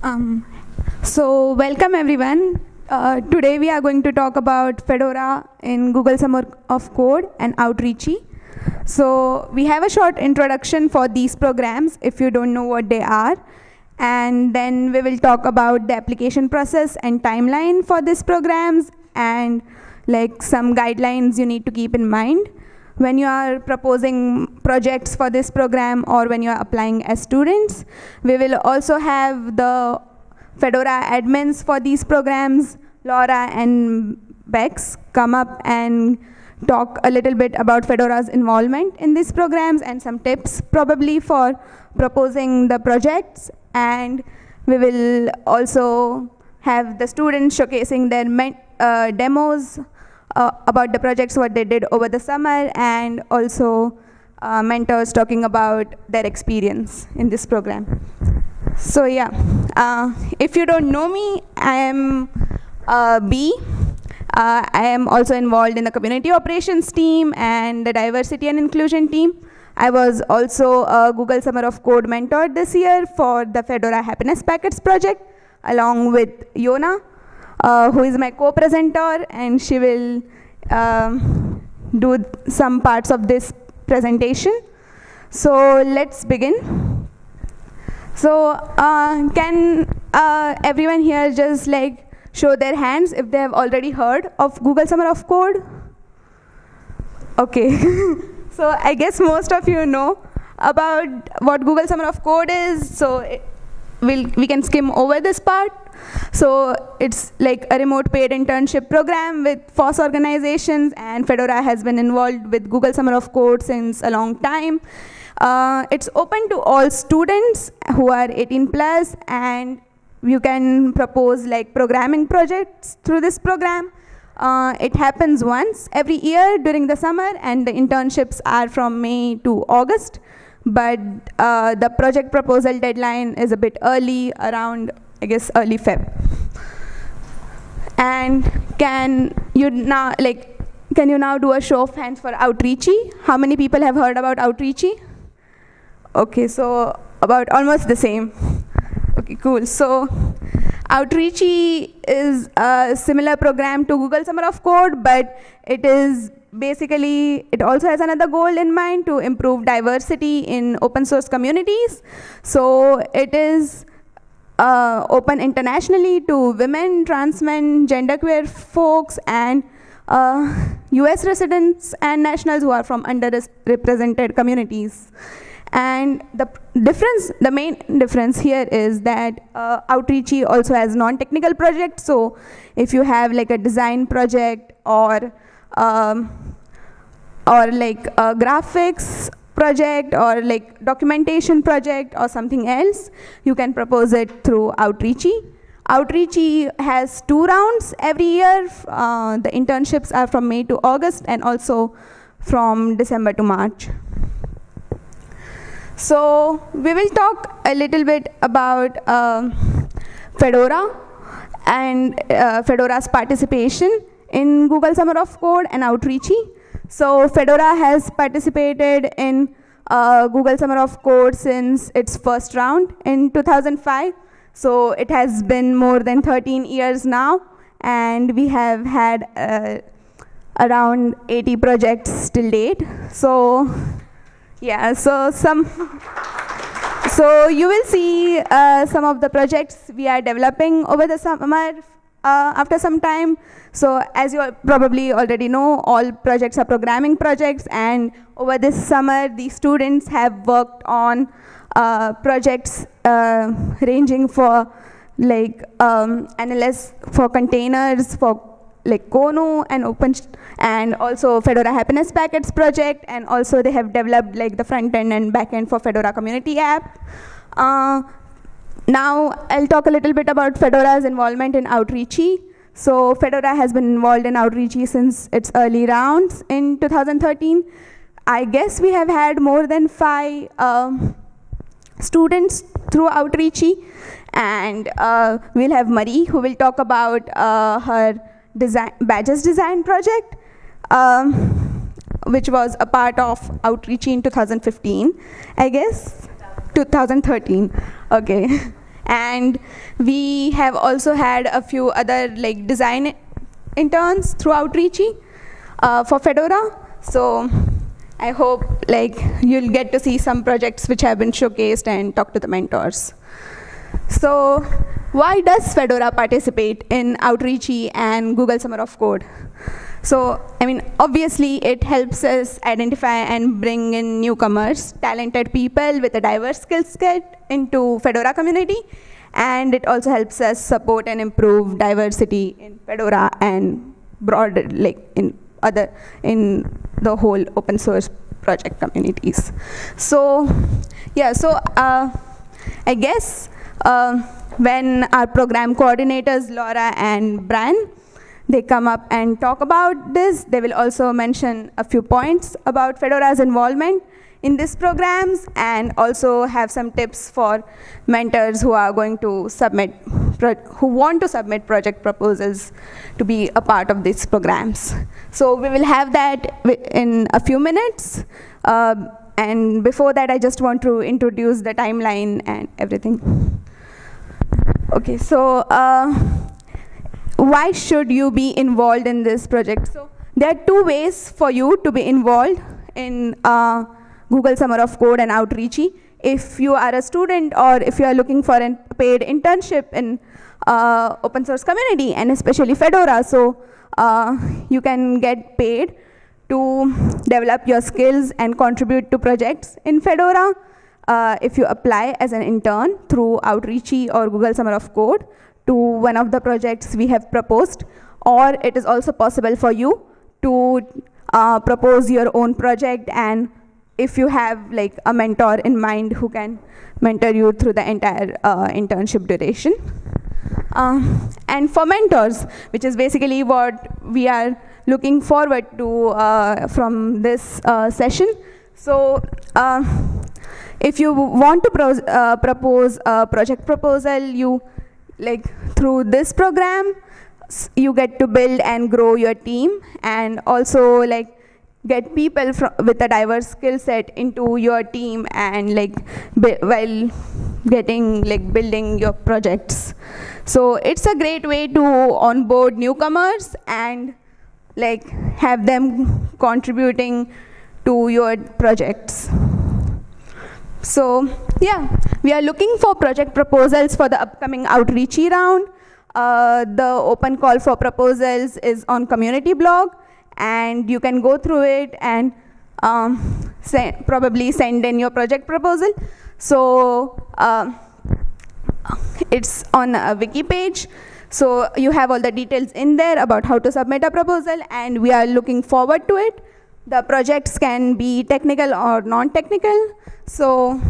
Um, so welcome everyone. Uh, today we are going to talk about Fedora in Google Summer of Code and Outreachy. So we have a short introduction for these programs if you don't know what they are. And then we will talk about the application process and timeline for these programs and like some guidelines you need to keep in mind when you are proposing projects for this program or when you are applying as students. We will also have the Fedora admins for these programs, Laura and Bex, come up and talk a little bit about Fedora's involvement in these programs and some tips probably for proposing the projects. And we will also have the students showcasing their uh, demos uh, about the projects, what they did over the summer, and also uh, mentors talking about their experience in this program. So yeah, uh, if you don't know me, I am uh, B. Uh, I am also involved in the community operations team and the diversity and inclusion team. I was also a Google Summer of Code mentor this year for the Fedora Happiness Packets project, along with Jona uh, who is my co-presenter, and she will um, do some parts of this presentation. So let's begin. So uh, can uh, everyone here just like show their hands if they have already heard of Google Summer of Code? Okay. so I guess most of you know about what Google Summer of Code is. So it, we'll, we can skim over this part. So it's like a remote paid internship program with FOSS organizations, and Fedora has been involved with Google Summer of Code since a long time. Uh, it's open to all students who are 18 plus, and you can propose like programming projects through this program. Uh, it happens once every year during the summer, and the internships are from May to August. But uh, the project proposal deadline is a bit early, around I guess early Feb. And can you now, like, can you now do a show of hands for Outreachy? How many people have heard about Outreachy? Okay, so about almost the same. Okay, cool. So Outreachy is a similar program to Google Summer of Code, but it is basically, it also has another goal in mind to improve diversity in open source communities. So it is uh, open internationally to women, trans men, genderqueer folks, and uh, US residents and nationals who are from underrepresented communities. And the difference, the main difference here is that uh, Outreachy also has non-technical projects. So if you have like a design project or um, or like a graphics project or like documentation project or something else, you can propose it through Outreachy. Outreachy has two rounds every year. Uh, the internships are from May to August and also from December to March. So we will talk a little bit about um, Fedora and uh, Fedora's participation in Google Summer of Code and Outreachy. So Fedora has participated in uh, Google Summer of Code since its first round in 2005. So it has been more than 13 years now, and we have had uh, around 80 projects till date. So yeah, so some, so you will see uh, some of the projects we are developing over the summer uh, after some time. So as you probably already know, all projects are programming projects, and over this summer, the students have worked on uh, projects uh, ranging for like um, for containers, for like Kono and Open, and also Fedora Happiness Packets project, and also they have developed like the front end and back end for Fedora Community app. Uh, now, I'll talk a little bit about Fedora's involvement in Outreachy. So Fedora has been involved in Outreachy since its early rounds in 2013. I guess we have had more than five um, students through Outreachy. And uh, we'll have Marie, who will talk about uh, her design, badges design project, um, which was a part of Outreachy in 2015, I guess. 2013, okay. And we have also had a few other like design interns through Outreachy uh, for Fedora. So I hope like you'll get to see some projects which have been showcased and talk to the mentors. So why does Fedora participate in Outreachy and Google Summer of Code? So, I mean, obviously it helps us identify and bring in newcomers, talented people with a diverse skill set into Fedora community. And it also helps us support and improve diversity in Fedora and broader, like in other, in the whole open source project communities. So, yeah, so uh, I guess uh, when our program coordinators, Laura and Brian, they come up and talk about this. They will also mention a few points about Fedora's involvement in these programs and also have some tips for mentors who are going to submit, who want to submit project proposals to be a part of these programs. So we will have that in a few minutes. Uh, and before that, I just want to introduce the timeline and everything. Okay, so uh, why should you be involved in this project? So there are two ways for you to be involved in uh, Google Summer of Code and Outreachy. If you are a student or if you are looking for a paid internship in uh, open source community and especially Fedora, so uh, you can get paid to develop your skills and contribute to projects in Fedora. Uh, if you apply as an intern through Outreachy or Google Summer of Code, to one of the projects we have proposed, or it is also possible for you to uh, propose your own project and if you have like a mentor in mind who can mentor you through the entire uh, internship duration. Um, and for mentors, which is basically what we are looking forward to uh, from this uh, session. So uh, if you want to pro uh, propose a project proposal, you like through this program you get to build and grow your team and also like get people with a diverse skill set into your team and like while getting like building your projects. So it's a great way to onboard newcomers and like have them contributing to your projects. So yeah, we are looking for project proposals for the upcoming outreachy round. Uh, the open call for proposals is on community blog and you can go through it and um, probably send in your project proposal. So uh, it's on a wiki page. So you have all the details in there about how to submit a proposal and we are looking forward to it. The projects can be technical or non-technical. So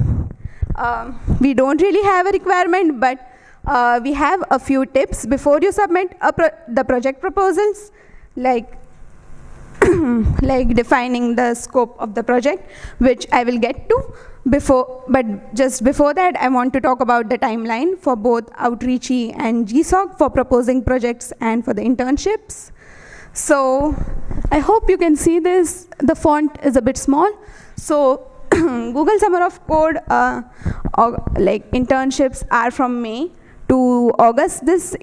um, we don't really have a requirement, but uh, we have a few tips before you submit pro the project proposals, like like defining the scope of the project, which I will get to before, but just before that, I want to talk about the timeline for both Outreachy and GSOC for proposing projects and for the internships. So I hope you can see this. The font is a bit small. So Google Summer of Code, uh, like internships are from May to August this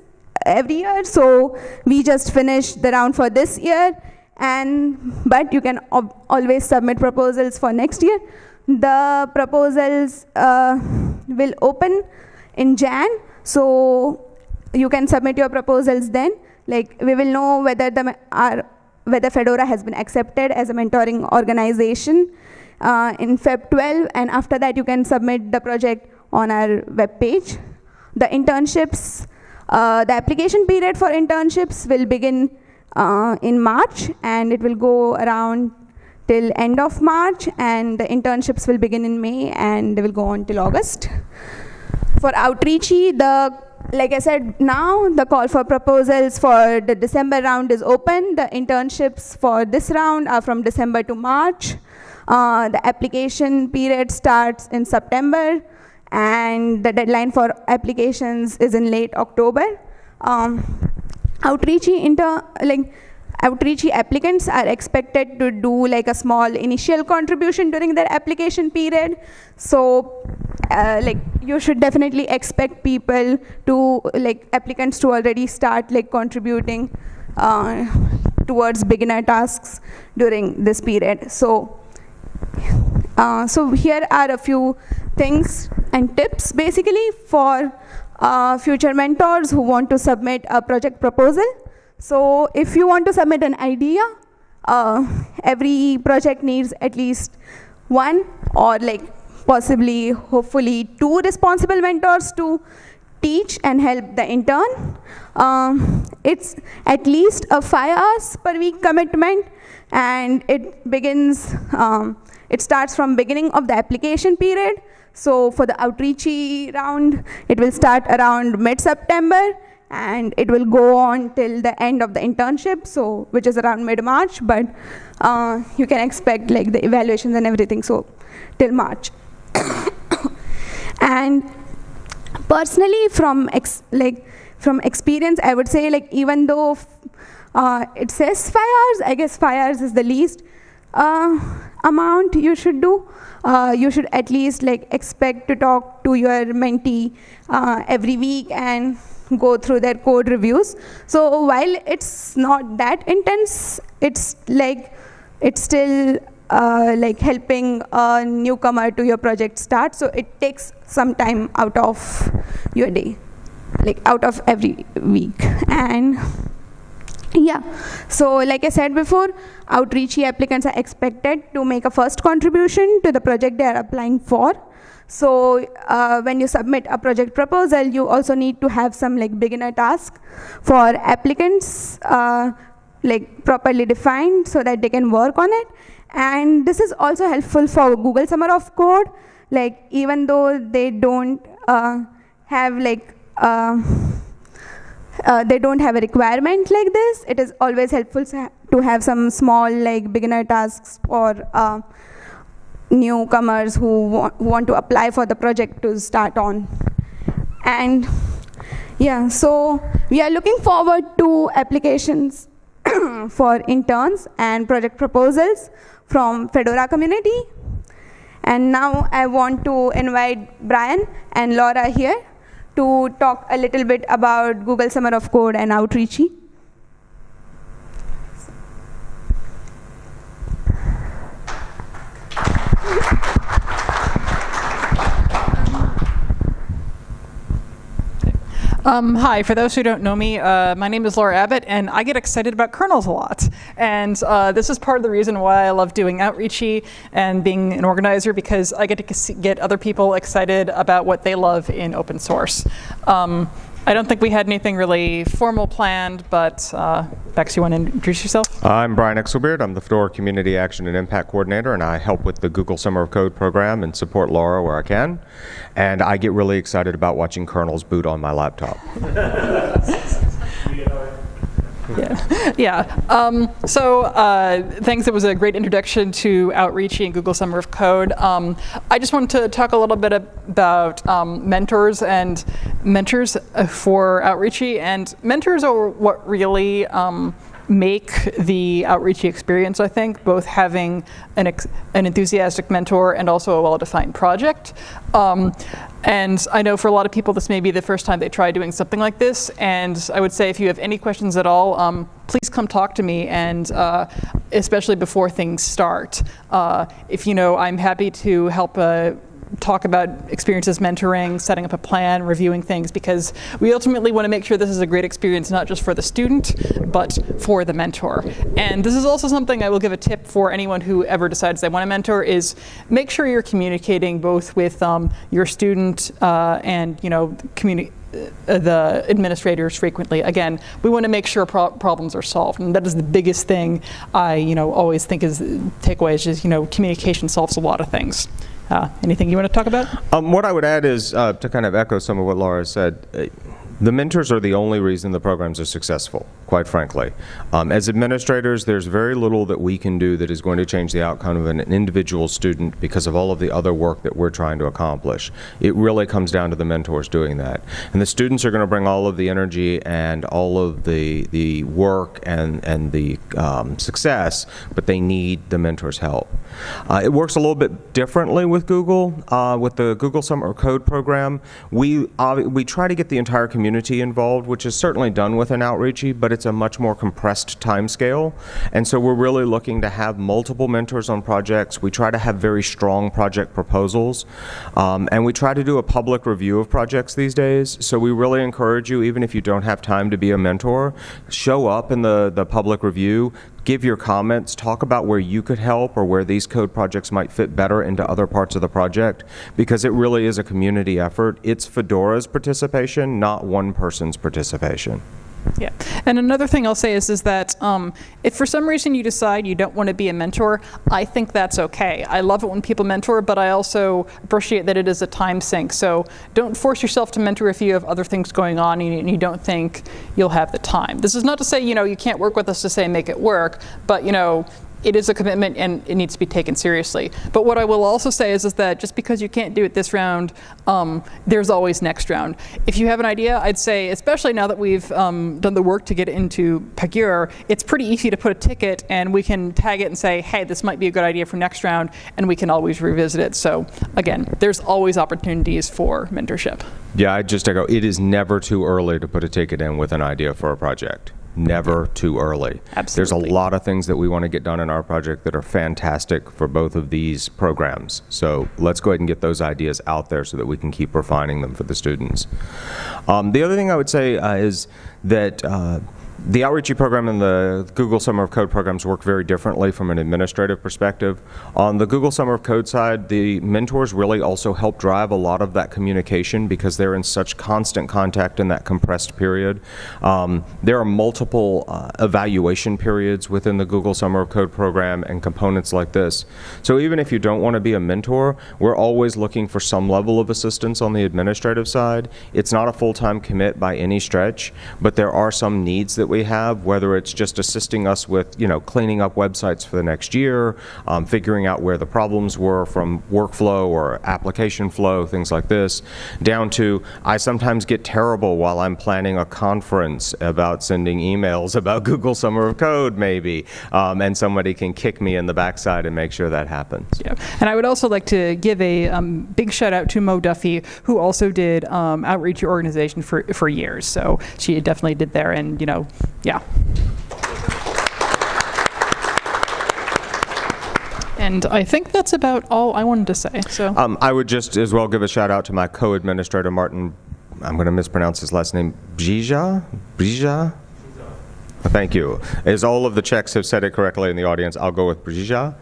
every year. So we just finished the round for this year, and but you can always submit proposals for next year. The proposals uh, will open in Jan, so you can submit your proposals then. Like we will know whether the our, whether Fedora has been accepted as a mentoring organization uh, in Feb 12, and after that you can submit the project on our web page. The internships, uh, the application period for internships will begin uh, in March, and it will go around till end of March, and the internships will begin in May, and they will go on till August. For Outreachy, the like I said, now the call for proposals for the December round is open. The internships for this round are from December to March. Uh, the application period starts in September and the deadline for applications is in late October. Um, outreach inter like outreachy applicants are expected to do like a small initial contribution during their application period. So uh, like you should definitely expect people to like applicants to already start like contributing uh, towards beginner tasks during this period. So uh, so here are a few things and tips basically for uh, future mentors who want to submit a project proposal. So if you want to submit an idea, uh, every project needs at least one or like possibly, hopefully two responsible mentors to teach and help the intern. Um, it's at least a five hours per week commitment and it begins, um, it starts from beginning of the application period. So for the outreachy round, it will start around mid-September and it will go on till the end of the internship, so which is around mid-March, but uh, you can expect like the evaluations and everything, so till March. and personally, from like from experience, I would say like even though uh, it says five hours, I guess five hours is the least uh, amount you should do. Uh, you should at least like expect to talk to your mentee uh, every week and go through their code reviews. So while it's not that intense, it's like it's still uh, like helping a newcomer to your project start. So it takes some time out of your day, like out of every week. And yeah, so like I said before, outreachy applicants are expected to make a first contribution to the project they are applying for. So uh, when you submit a project proposal, you also need to have some like beginner task for applicants uh, like properly defined so that they can work on it. And this is also helpful for Google Summer of Code. Like even though they don't uh, have like uh, they don't have a requirement like this, it is always helpful to have some small like beginner tasks for uh, newcomers who, wa want to apply for the project to start on. And yeah, so we are looking forward to applications for interns and project proposals from Fedora community. And now I want to invite Brian and Laura here to talk a little bit about Google Summer of Code and Outreachy. Um, hi, for those who don't know me, uh, my name is Laura Abbott, and I get excited about kernels a lot. And uh, this is part of the reason why I love doing Outreachy and being an organizer, because I get to get other people excited about what they love in open source. Um, I don't think we had anything really formal planned, but uh, Bex, you want to introduce yourself? I'm Brian Exelbierd. I'm the Fedora Community Action and Impact Coordinator, and I help with the Google Summer of Code program and support Laura where I can. And I get really excited about watching kernels boot on my laptop. Yeah, yeah. Um, so uh, thanks. It was a great introduction to Outreachy and Google Summer of Code. Um, I just wanted to talk a little bit about um, mentors and mentors for Outreachy. And mentors are what really um, make the outreachy experience, I think, both having an, an enthusiastic mentor and also a well-defined project. Um, and I know for a lot of people, this may be the first time they try doing something like this. And I would say if you have any questions at all, um, please come talk to me, and uh, especially before things start. Uh, if you know, I'm happy to help uh, talk about experiences mentoring, setting up a plan, reviewing things, because we ultimately want to make sure this is a great experience not just for the student, but for the mentor. And this is also something I will give a tip for anyone who ever decides they want to mentor is make sure you're communicating both with um, your student uh, and you know community uh, the administrators frequently. Again, we want to make sure pro problems are solved, and that is the biggest thing I, you know, always think is takeaway is just, you know, communication solves a lot of things. Uh, anything you want to talk about? Um, what I would add is uh, to kind of echo some of what Laura said. The mentors are the only reason the programs are successful, quite frankly. Um, as administrators, there's very little that we can do that is going to change the outcome of an individual student because of all of the other work that we're trying to accomplish. It really comes down to the mentors doing that. And the students are going to bring all of the energy and all of the, the work and, and the um, success, but they need the mentors' help. Uh, it works a little bit differently with Google. Uh, with the Google Summer Code program, we, uh, we try to get the entire community community involved, which is certainly done with an Outreachy, but it's a much more compressed time scale. And so we're really looking to have multiple mentors on projects. We try to have very strong project proposals. Um, and we try to do a public review of projects these days. So we really encourage you, even if you don't have time to be a mentor, show up in the, the public review, give your comments, talk about where you could help or where these code projects might fit better into other parts of the project, because it really is a community effort. It's Fedora's participation, not one person's participation. Yeah, and another thing I'll say is is that um, if for some reason you decide you don't want to be a mentor, I think that's okay. I love it when people mentor, but I also appreciate that it is a time sink. So don't force yourself to mentor if you have other things going on and you don't think you'll have the time. This is not to say you know you can't work with us to say make it work, but you know it is a commitment and it needs to be taken seriously. But what I will also say is, is that just because you can't do it this round, um, there's always next round. If you have an idea, I'd say, especially now that we've um, done the work to get into Pagure, it's pretty easy to put a ticket and we can tag it and say, hey, this might be a good idea for next round, and we can always revisit it. So again, there's always opportunities for mentorship. Yeah, I just echo, it is never too early to put a ticket in with an idea for a project never too early. Absolutely. There's a lot of things that we want to get done in our project that are fantastic for both of these programs. So let's go ahead and get those ideas out there so that we can keep refining them for the students. Um, the other thing I would say uh, is that uh, the Outreachy program and the Google Summer of Code programs work very differently from an administrative perspective. On the Google Summer of Code side, the mentors really also help drive a lot of that communication because they're in such constant contact in that compressed period. Um, there are multiple uh, evaluation periods within the Google Summer of Code program and components like this. So even if you don't want to be a mentor, we're always looking for some level of assistance on the administrative side. It's not a full-time commit by any stretch, but there are some needs that we we have, whether it's just assisting us with, you know, cleaning up websites for the next year, um, figuring out where the problems were from workflow or application flow, things like this, down to I sometimes get terrible while I'm planning a conference about sending emails about Google Summer of Code, maybe, um, and somebody can kick me in the backside and make sure that happens. Yeah, and I would also like to give a um, big shout out to Mo Duffy, who also did um, outreach organization for, for years. So she definitely did there, and you know, yeah. And I think that's about all I wanted to say. So um, I would just as well give a shout out to my co-administrator Martin. I'm going to mispronounce his last name. Brija, Brija. Thank you. As all of the Czechs have said it correctly in the audience, I'll go with Brija.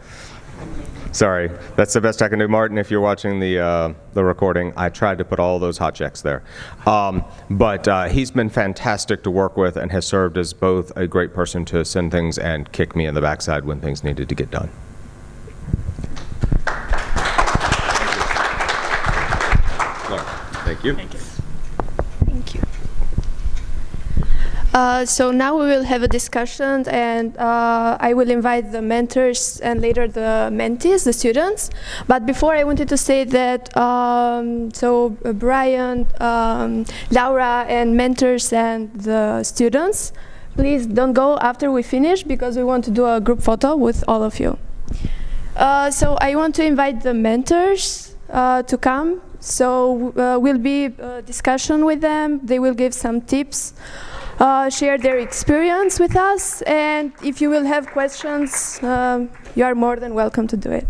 Sorry, that's the best I can do. Martin, if you're watching the, uh, the recording, I tried to put all those háčeks there. Um, but uh, he's been fantastic to work with and has served as both a great person to send things and kick me in the backside when things needed to get done. Thank you. Thank you. Uh, so now we will have a discussion and uh, I will invite the mentors and later the mentees, the students. But before I wanted to say that, um, so uh, Brian, um, Laura and mentors and the students, please don't go after we finish because we want to do a group photo with all of you. Uh, so I want to invite the mentors uh, to come. So we'll be discussion with them. They will give some tips uh, share their experience with us. And if you will have questions, um, you are more than welcome to do it.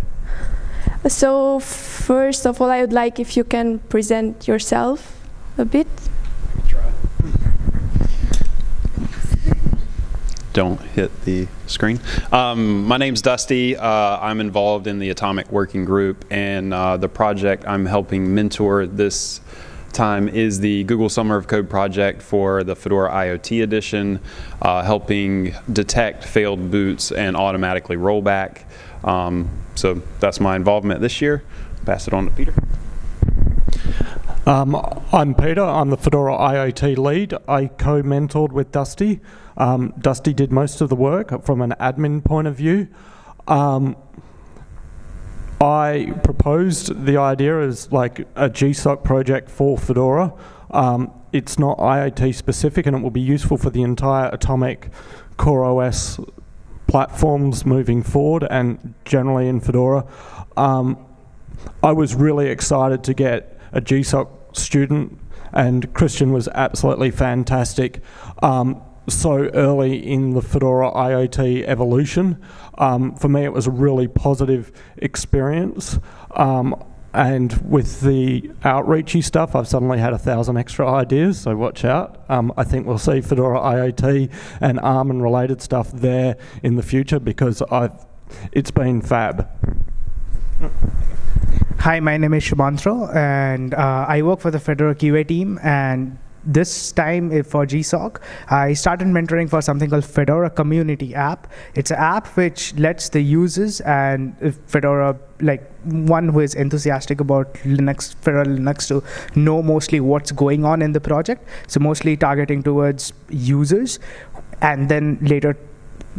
So first of all, I would like if you can present yourself a bit. Don't hit the screen. Um, my name's Dusty. Uh, I'm involved in the Atomic Working Group, and uh, the project I'm helping mentor this time is the Google Summer of Code project for the Fedora IoT edition, uh, helping detect failed boots and automatically roll back. Um, so that's my involvement this year. Pass it on to Peter. Um, I'm Peter. I'm the Fedora IoT lead. I co-mentored with Dusty. Um, Dusty did most of the work from an admin point of view. I proposed the idea as like a GSOC project for Fedora. Um, it's not IoT specific and it will be useful for the entire Atomic Core OS platforms moving forward and generally in Fedora. Um, I was really excited to get a GSOC student and Christian was absolutely fantastic. Um, so early in the Fedora IoT evolution. Um, for me, it was a really positive experience. Um, and with the outreachy stuff, I've suddenly had a thousand extra ideas, so watch out. Um, I think we'll see Fedora IoT and ARM and related stuff there in the future because I've, it's been fab. Hi, my name is Sumantro, and uh, I work for the Fedora QA team. And this time eh, for GSOC, I started mentoring for something called Fedora Community App. It's an app which lets the users and eh, Fedora, like one who is enthusiastic about Linux, Fedora Linux, to know mostly what's going on in the project. So mostly targeting towards users, and then later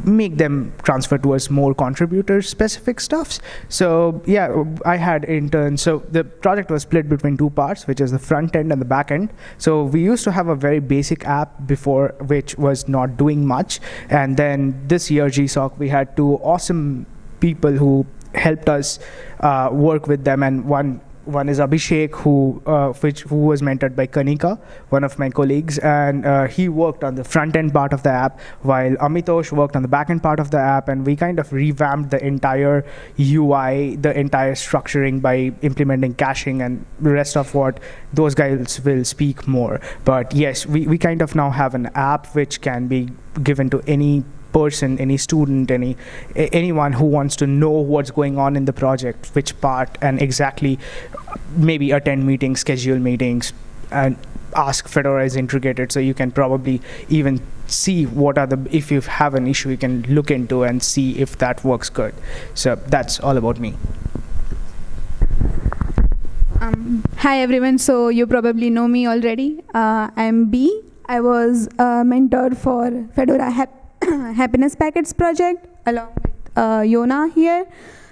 make them transfer towards more contributor specific stuffs. So yeah, I had interns. So the project was split between two parts, which is the front end and the back end. So we used to have a very basic app before, which was not doing much. And then this year, GSOC, we had two awesome people who helped us uh, work with them. And one one is Abhishek, who uh, which who was mentored by Kanika, one of my colleagues, and uh, he worked on the front end part of the app, while Amitosh worked on the back end part of the app, and we kind of revamped the entire UI, the entire structuring by implementing caching and the rest of what those guys will speak more. But yes, we, we kind of now have an app which can be given to any person, any student, any anyone who wants to know what's going on in the project, which part, and exactly maybe attend meetings, schedule meetings, and ask Fedora is integrated. So you can probably even see what are the if you have an issue, you can look into and see if that works good. So that's all about me. Um, hi everyone. So you probably know me already. Uh, I'm B. I was a mentor for Fedora Hep happiness packets project along with uh, Jona here.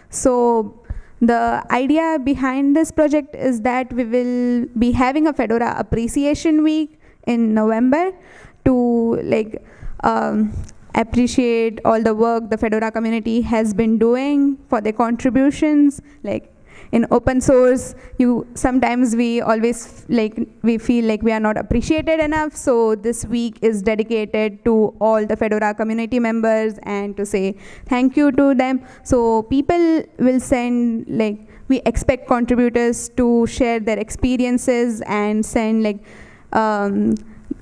So the idea behind this project is that we will be having a Fedora Appreciation Week in November to like um, appreciate all the work the Fedora community has been doing for their contributions, like in open source, you sometimes we always like we feel like we are not appreciated enough. So this week is dedicated to all the Fedora community members and to say thank you to them. So people will send like we expect contributors to share their experiences and send like um,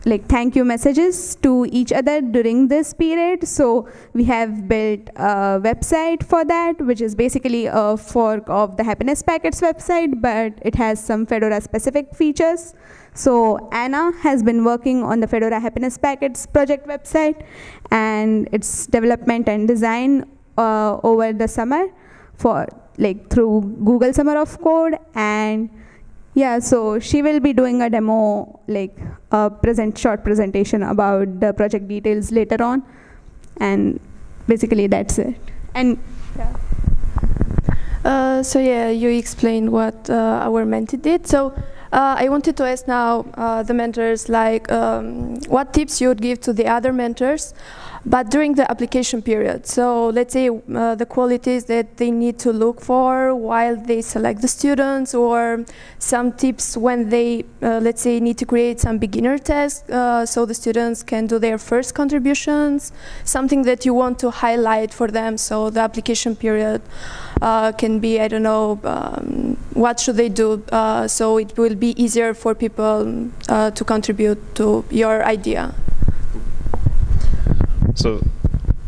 like thank you messages to each other during this period. So we have built a website for that, which is basically a fork of the Happiness Packets website, but it has some Fedora specific features. So Anna has been working on the Fedora Happiness Packets project website and its development and design uh, over the summer for like through Google Summer of Code and yeah, so she will be doing a demo, like a present short presentation about the project details later on, and basically that's it. And yeah. Uh, so yeah, you explained what uh, our mentee did. So uh, I wanted to ask now uh, the mentors, like, um, what tips you would give to the other mentors but during the application period. So let's say uh, the qualities that they need to look for while they select the students or some tips when they, uh, let's say, need to create some beginner tests uh, so the students can do their first contributions, something that you want to highlight for them so the application period uh, can be, I don't know, um, what should they do uh, so it will be easier for people uh, to contribute to your idea. So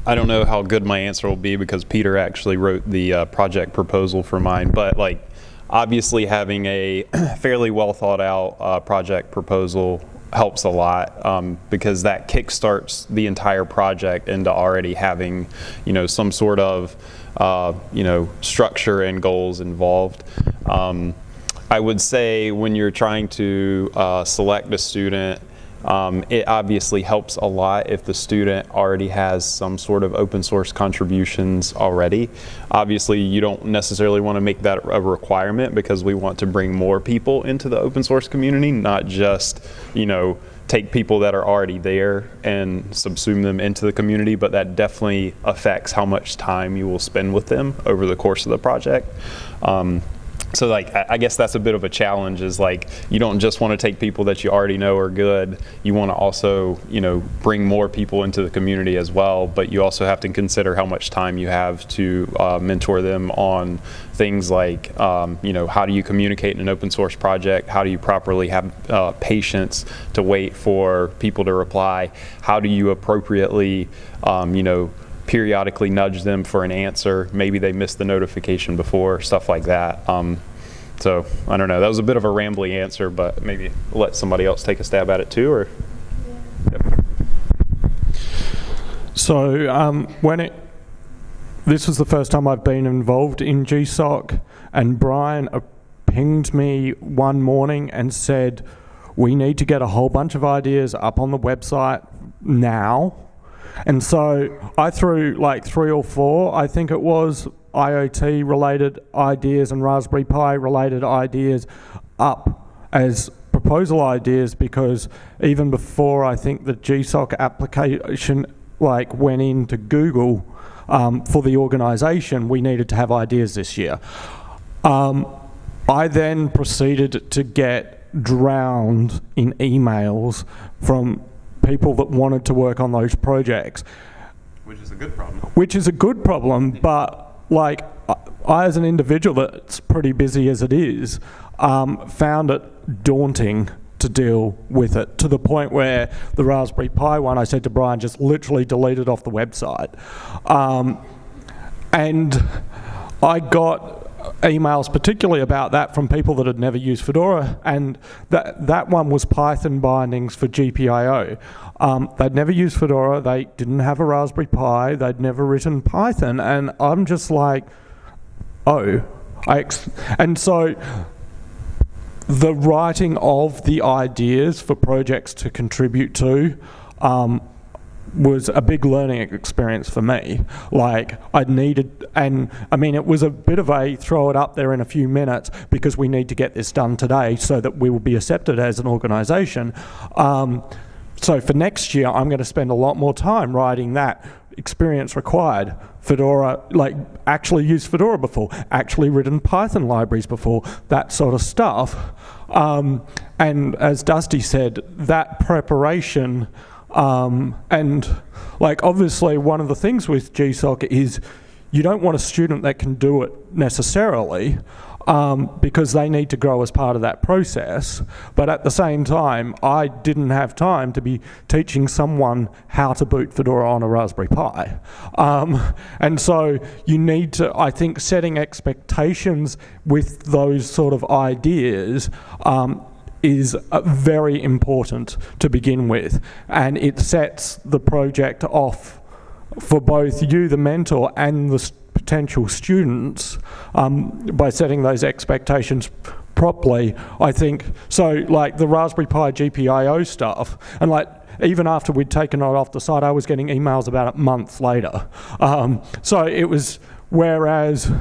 I don't know how good my answer will be because Peter actually wrote the uh, project proposal for mine, but like obviously having a fairly well thought out uh, project proposal helps a lot um, because that kickstarts the entire project into already having you know some sort of uh, you know structure and goals involved. Um, I would say when you're trying to uh, select a student, um, it obviously helps a lot if the student already has some sort of open source contributions already. Obviously, you don't necessarily want to make that a requirement because we want to bring more people into the open source community, not just, you know, take people that are already there and subsume them into the community, but that definitely affects how much time you will spend with them over the course of the project. Um, so like I guess that's a bit of a challenge is like you don't just want to take people that you already know are good. You want to also you know bring more people into the community as well but you also have to consider how much time you have to uh, mentor them on things like um, you know how do you communicate in an open source project? How do you properly have uh, patience to wait for people to reply? How do you appropriately um, you know periodically nudge them for an answer. Maybe they missed the notification before, stuff like that. Um, so I don't know. That was a bit of a rambly answer, but maybe let somebody else take a stab at it too. Or yep. so um, when it this was the first time I've been involved in GSOC, and Brian pinged me one morning and said, "We need to get a whole bunch of ideas up on the website now." And so I threw like three or four, I think it was, IoT related ideas and Raspberry Pi related ideas up as proposal ideas because even before I think the GSOC application like went into Google um, for the organization, we needed to have ideas this year. Um, I then proceeded to get drowned in emails from people that wanted to work on those projects. Which is a good problem. Which is a good problem, but like I, as an individual that's pretty busy as it is, um, found it daunting to deal with it to the point where the Raspberry Pi one, I said to Brian, just literally deleted off the website. Um, and I got emails particularly about that from people that had never used Fedora, and that, that one was Python bindings for GPIO. Um, they'd never used Fedora, they didn't have a Raspberry Pi, they'd never written Python, and I'm just like, oh. I and so the writing of the ideas for projects to contribute to um, was a big learning experience for me. Like I needed, and I mean, it was a bit of a throw it up there in a few minutes because we need to get this done today so that we will be accepted as an organisation. Um, so for next year, I'm going to spend a lot more time writing that experience required. Fedora, like actually used Fedora before, actually written Python libraries before, that sort of stuff. Um, and as Dusty said, that preparation um, and like obviously one of the things with GSOC is you don't want a student that can do it necessarily um, because they need to grow as part of that process. But at the same time, I didn't have time to be teaching someone how to boot Fedora on a Raspberry Pi. Um, and so you need to, I think, setting expectations with those sort of ideas um, is uh, very important to begin with, and it sets the project off for both you, the mentor, and the potential students um, by setting those expectations properly. I think so. Like the Raspberry Pi GPIO stuff, and like even after we'd taken it off the site, I was getting emails about it months later. Um, so it was whereas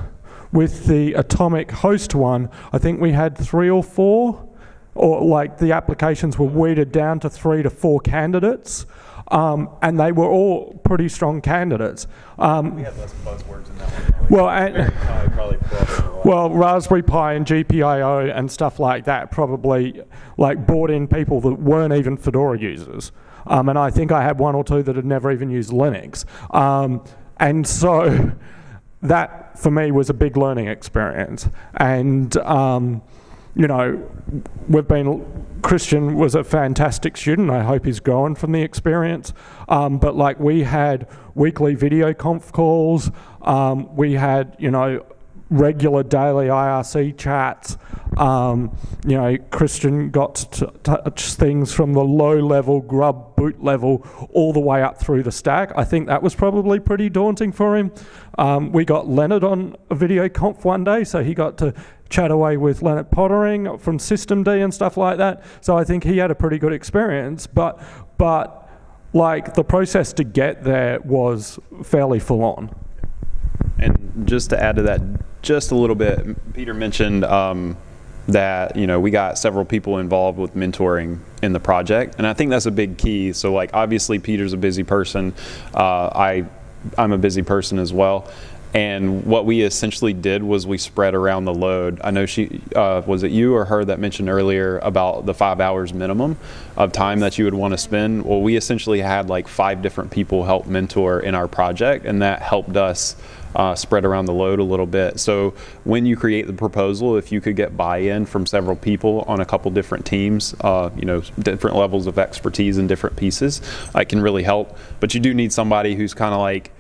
with the Atomic Host one, I think we had three or four or like the applications were weeded down to three to four candidates, um, and they were all pretty strong candidates. Um, we had less buzzwords in that one. Well, and, well, Raspberry Pi and GPIO and stuff like that probably like brought in people that weren't even Fedora users. Um, and I think I had one or two that had never even used Linux. Um, and so that for me was a big learning experience. And um, you know, we've been, Christian was a fantastic student. I hope he's grown from the experience. Um, but like we had weekly video conf calls. Um, we had, you know, regular daily IRC chats. Um, you know, Christian got to touch things from the low level, grub boot level, all the way up through the stack. I think that was probably pretty daunting for him. Um, we got Lennart on a video conf one day, so he got to chat away with Lennart Poettering from systemd and stuff like that. So I think he had a pretty good experience, but but like the process to get there was fairly full on. And just to add to that, just a little bit, Peter mentioned um, that you know we got several people involved with mentoring in the project, and I think that's a big key. So like obviously Peter's a busy person, uh, I I'm a busy person as well. And what we essentially did was we spread around the load. I know she, uh, was it you or her that mentioned earlier about the five hours minimum of time that you would want to spend? Well, we essentially had like five different people help mentor in our project, and that helped us uh, spread around the load a little bit. So when you create the proposal, if you could get buy-in from several people on a couple different teams, uh, you know, different levels of expertise in different pieces, it can really help. But you do need somebody who's kind of like,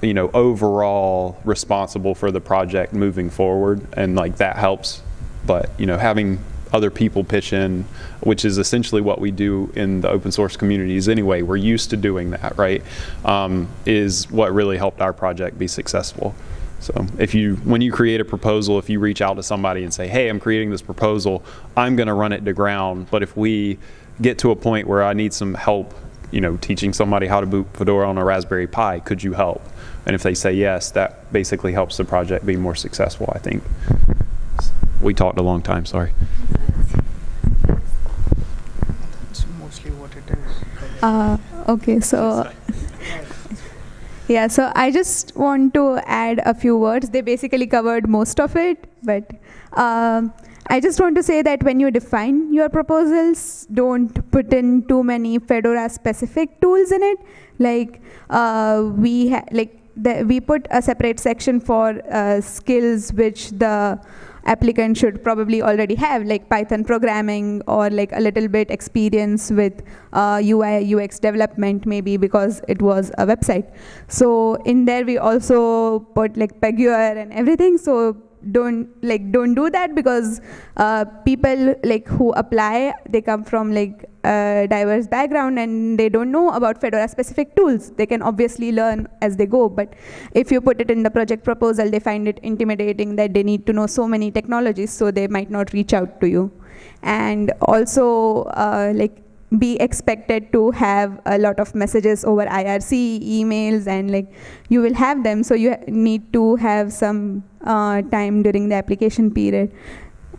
you know, overall responsible for the project moving forward, and like that helps. But you know, having other people pitch in, which is essentially what we do in the open source communities anyway. We're used to doing that, right? Um, is what really helped our project be successful. So if you, when you create a proposal, if you reach out to somebody and say, "Hey, I'm creating this proposal. I'm going to run it to ground," but if we get to a point where I need some help, you know, teaching somebody how to boot Fedora on a Raspberry Pi, could you help? And if they say yes, that basically helps the project be more successful, I think. We talked a long time, sorry. That's mostly what it is. Uh, okay, so yeah, so I just want to add a few words. They basically covered most of it, but um, I just want to say that when you define your proposals, don't put in too many Fedora specific tools in it. Like uh, we ha- like we put a separate section for uh, skills which the applicant should probably already have, like Python programming or like a little bit experience with uh, UI UX development, maybe because it was a website. So in there we also put like Pagure and everything. So don't like don't do that because uh, people like who apply they come from like a diverse background and they don't know about fedora specific tools they can obviously learn as they go but if you put it in the project proposal they find it intimidating that they need to know so many technologies so they might not reach out to you and also uh, like be expected to have a lot of messages over IRC, emails, and like you will have them. So you need to have some uh, time during the application period.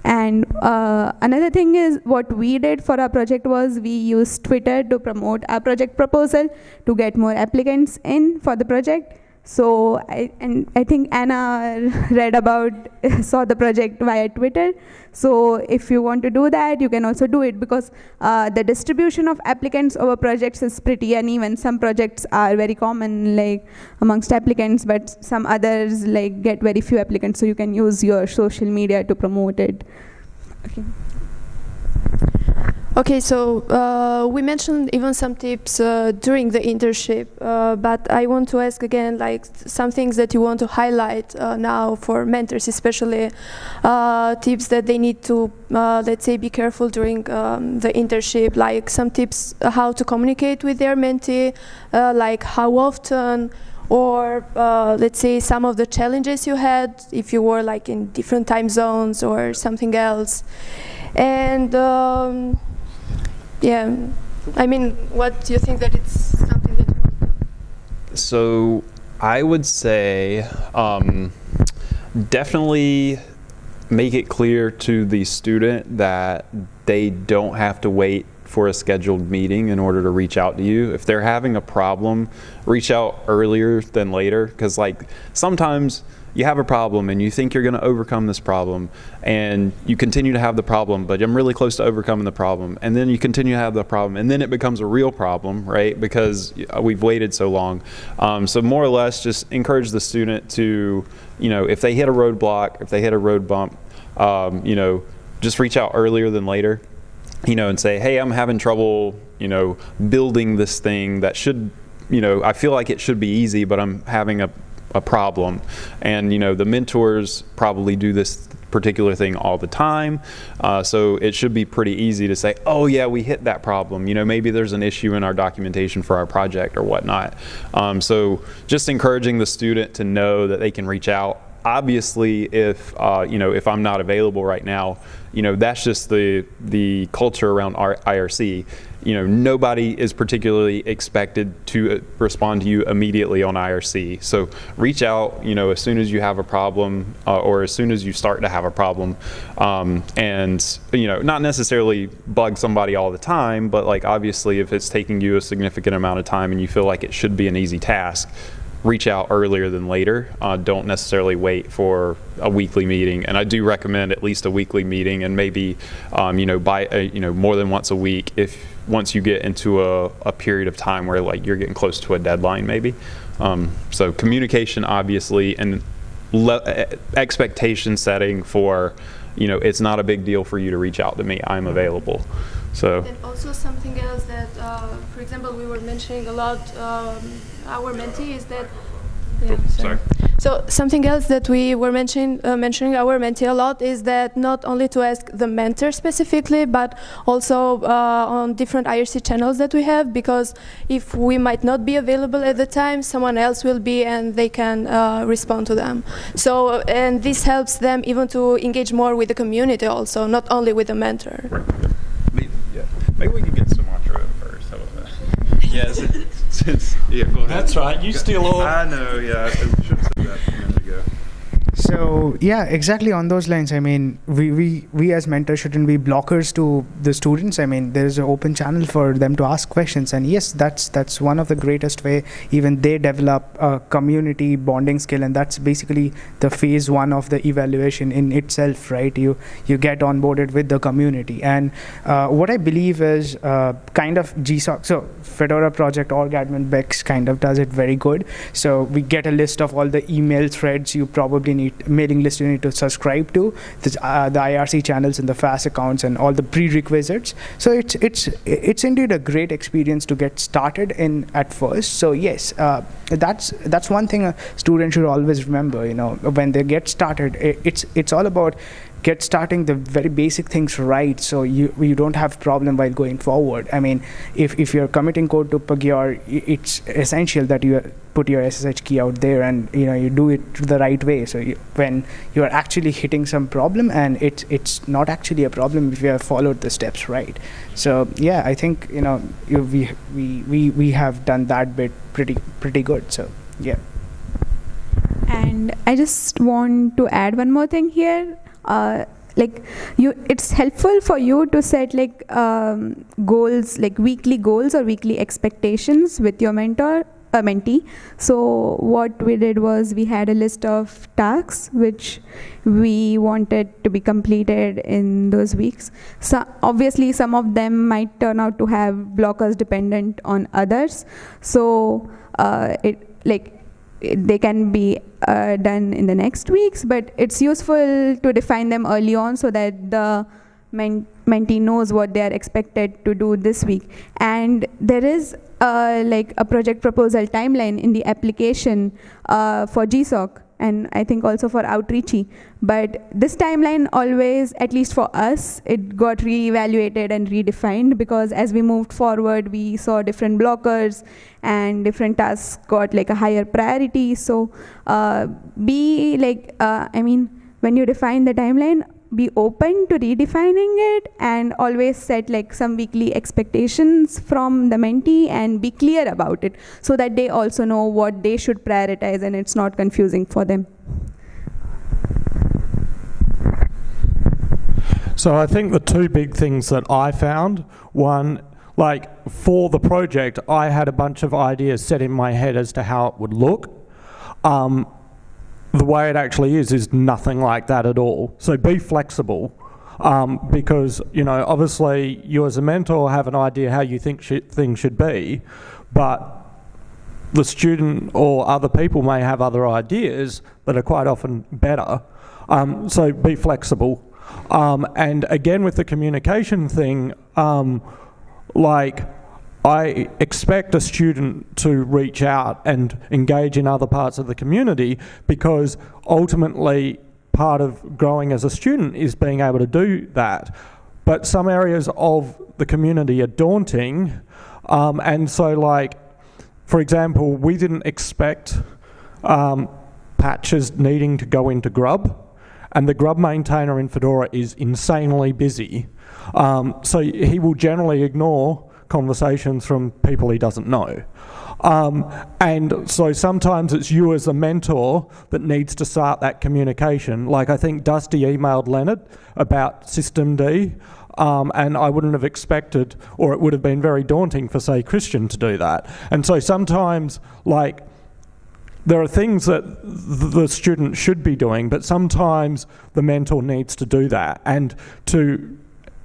And uh, another thing is what we did for our project was we used Twitter to promote our project proposal to get more applicants in for the project. So I, and I think Anna read about, saw the project via Twitter. So if you want to do that, you can also do it because uh, the distribution of applicants over projects is pretty uneven. Some projects are very common like amongst applicants, but some others like get very few applicants. So you can use your social media to promote it. Okay. Okay, so uh, we mentioned even some tips uh, during the internship, uh, but I want to ask again, like some things that you want to highlight uh, now for mentors, especially uh, tips that they need to, uh, let's say, be careful during um, the internship, like some tips how to communicate with their mentee, like how often, or let's say some of the challenges you had if you were like in different time zones or something else, and. Um, yeah, I mean, what do you think that it's something that you want? So I would say um, definitely make it clear to the student that they don't have to wait for a scheduled meeting in order to reach out to you. If they're having a problem, reach out earlier than later because like sometimes you have a problem and you think you're going to overcome this problem and you continue to have the problem but i'm really close to overcoming the problem and then you continue to have the problem and then it becomes a real problem right? Because we've waited so long. Um, so more or less just encourage the student to you know if they hit a roadblock if they hit a road bump um, you know just reach out earlier than later you know and say hey i'm having trouble you know building this thing that should you know i feel like it should be easy but i'm having a a problem. And you know the mentors probably do this particular thing all the time. Uh, so it should be pretty easy to say, oh yeah, we hit that problem. You know, maybe there's an issue in our documentation for our project or whatnot. Um, so just encouraging the student to know that they can reach out obviously, if uh, you know if I'm not available right now, you know that's just the the culture around IRC. You know, nobody is particularly expected to uh, respond to you immediately on IRC. So reach out, you know, as soon as you have a problem uh, or as soon as you start to have a problem, um, and you know, not necessarily bug somebody all the time, but like obviously, if it's taking you a significant amount of time and you feel like it should be an easy task, reach out earlier than later. Uh, don't necessarily wait for a weekly meeting. And I do recommend at least a weekly meeting, and maybe um, you know by a, you know more than once a week if once you get into a, a period of time where like you're getting close to a deadline maybe. Um, so communication obviously and le- expectation setting for you know it's not a big deal for you to reach out to me. I'm available. So. And also something else that, uh, for example, we were mentioning a lot. Um, our mentee is that. Yeah, Oh, sorry. So something else that we were mentioning uh, mentioning our mentee a lot is that not only to ask the mentor specifically, but also uh, on different IRC channels that we have, because if we might not be available at the time, someone else will be, and they can uh, respond to them. So and this helps them even to engage more with the community, also not only with the mentor. Maybe, yeah. Maybe we can get Sumantro first. How about that? Yeah, since, since yeah, go ahead. That's right, you steal all- I know. Yeah, I should have said that a minute ago. So yeah, exactly on those lines. I mean, we, we, we as mentors shouldn't be blockers to the students. I mean, there is an open channel for them to ask questions, and yes, that's that's one of the greatest way. Even they develop a community bonding skill, and that's basically the phase one of the evaluation in itself, right? You you get onboarded with the community, and uh, what I believe is uh, kind of GSOC. So Fedora project org admin Bex kind of does it very good. So we get a list of all the email threads you probably need mailing list you need to subscribe to the, uh, the IRC channels and the FAS accounts and all the prerequisites. So it's it's it's indeed a great experience to get started in at first. So yes, uh, that's that's one thing a student should always remember. You know, when they get started, i it's it's all about get starting the very basic things right so you you don't have problem while going forward. I mean if if you're committing code to pagure it's essential that you put your ssh key out there and you know you do it the right way. So you, when you're actually hitting some problem and it's it's not actually a problem if you have followed the steps right. So yeah i think you know you, we we we we have done that bit pretty pretty good. So yeah. And I just want to add one more thing here. Uh, like you, it's helpful for you to set like um, goals, like weekly goals or weekly expectations with your mentor, uh, mentee. So what we did was we had a list of tasks which we wanted to be completed in those weeks. So obviously, some of them might turn out to have blockers dependent on others. So uh, it like they can be uh, done in the next weeks, but it's useful to define them early on so that the men- mentee knows what they are expected to do this week. And there is uh, like a project proposal timeline in the application uh, for GSOC and I think also for Outreachy. But this timeline always, at least for us, it got reevaluated and redefined because as we moved forward, we saw different blockers and different tasks got like a higher priority. So uh, be like, uh, I mean, when you define the timeline, be open to redefining it and always set like some weekly expectations from the mentee and be clear about it so that they also know what they should prioritize and it's not confusing for them. So I think the two big things that I found, one, like for the project, I had a bunch of ideas set in my head as to how it would look. Um, the way it actually is is nothing like that at all. So be flexible. Um, because you know, obviously, you as a mentor have an idea how you think sh- things should be, but the student or other people may have other ideas that are quite often better. Um, so be flexible. Um, and again, with the communication thing, um, like I expect a student to reach out and engage in other parts of the community because ultimately part of growing as a student is being able to do that. But some areas of the community are daunting. Um, and so, like, for example, we didn't expect um, patches needing to go into Grub, and the Grub maintainer in Fedora is insanely busy. Um, so he will generally ignore conversations from people he doesn't know. Um, and so sometimes it's you as a mentor that needs to start that communication. Like I think Dusty emailed Lennart about systemd, um, and I wouldn't have expected, or it would have been very daunting for, say, Christian to do that. And so sometimes, like, there are things that the student should be doing, but sometimes the mentor needs to do that. And to,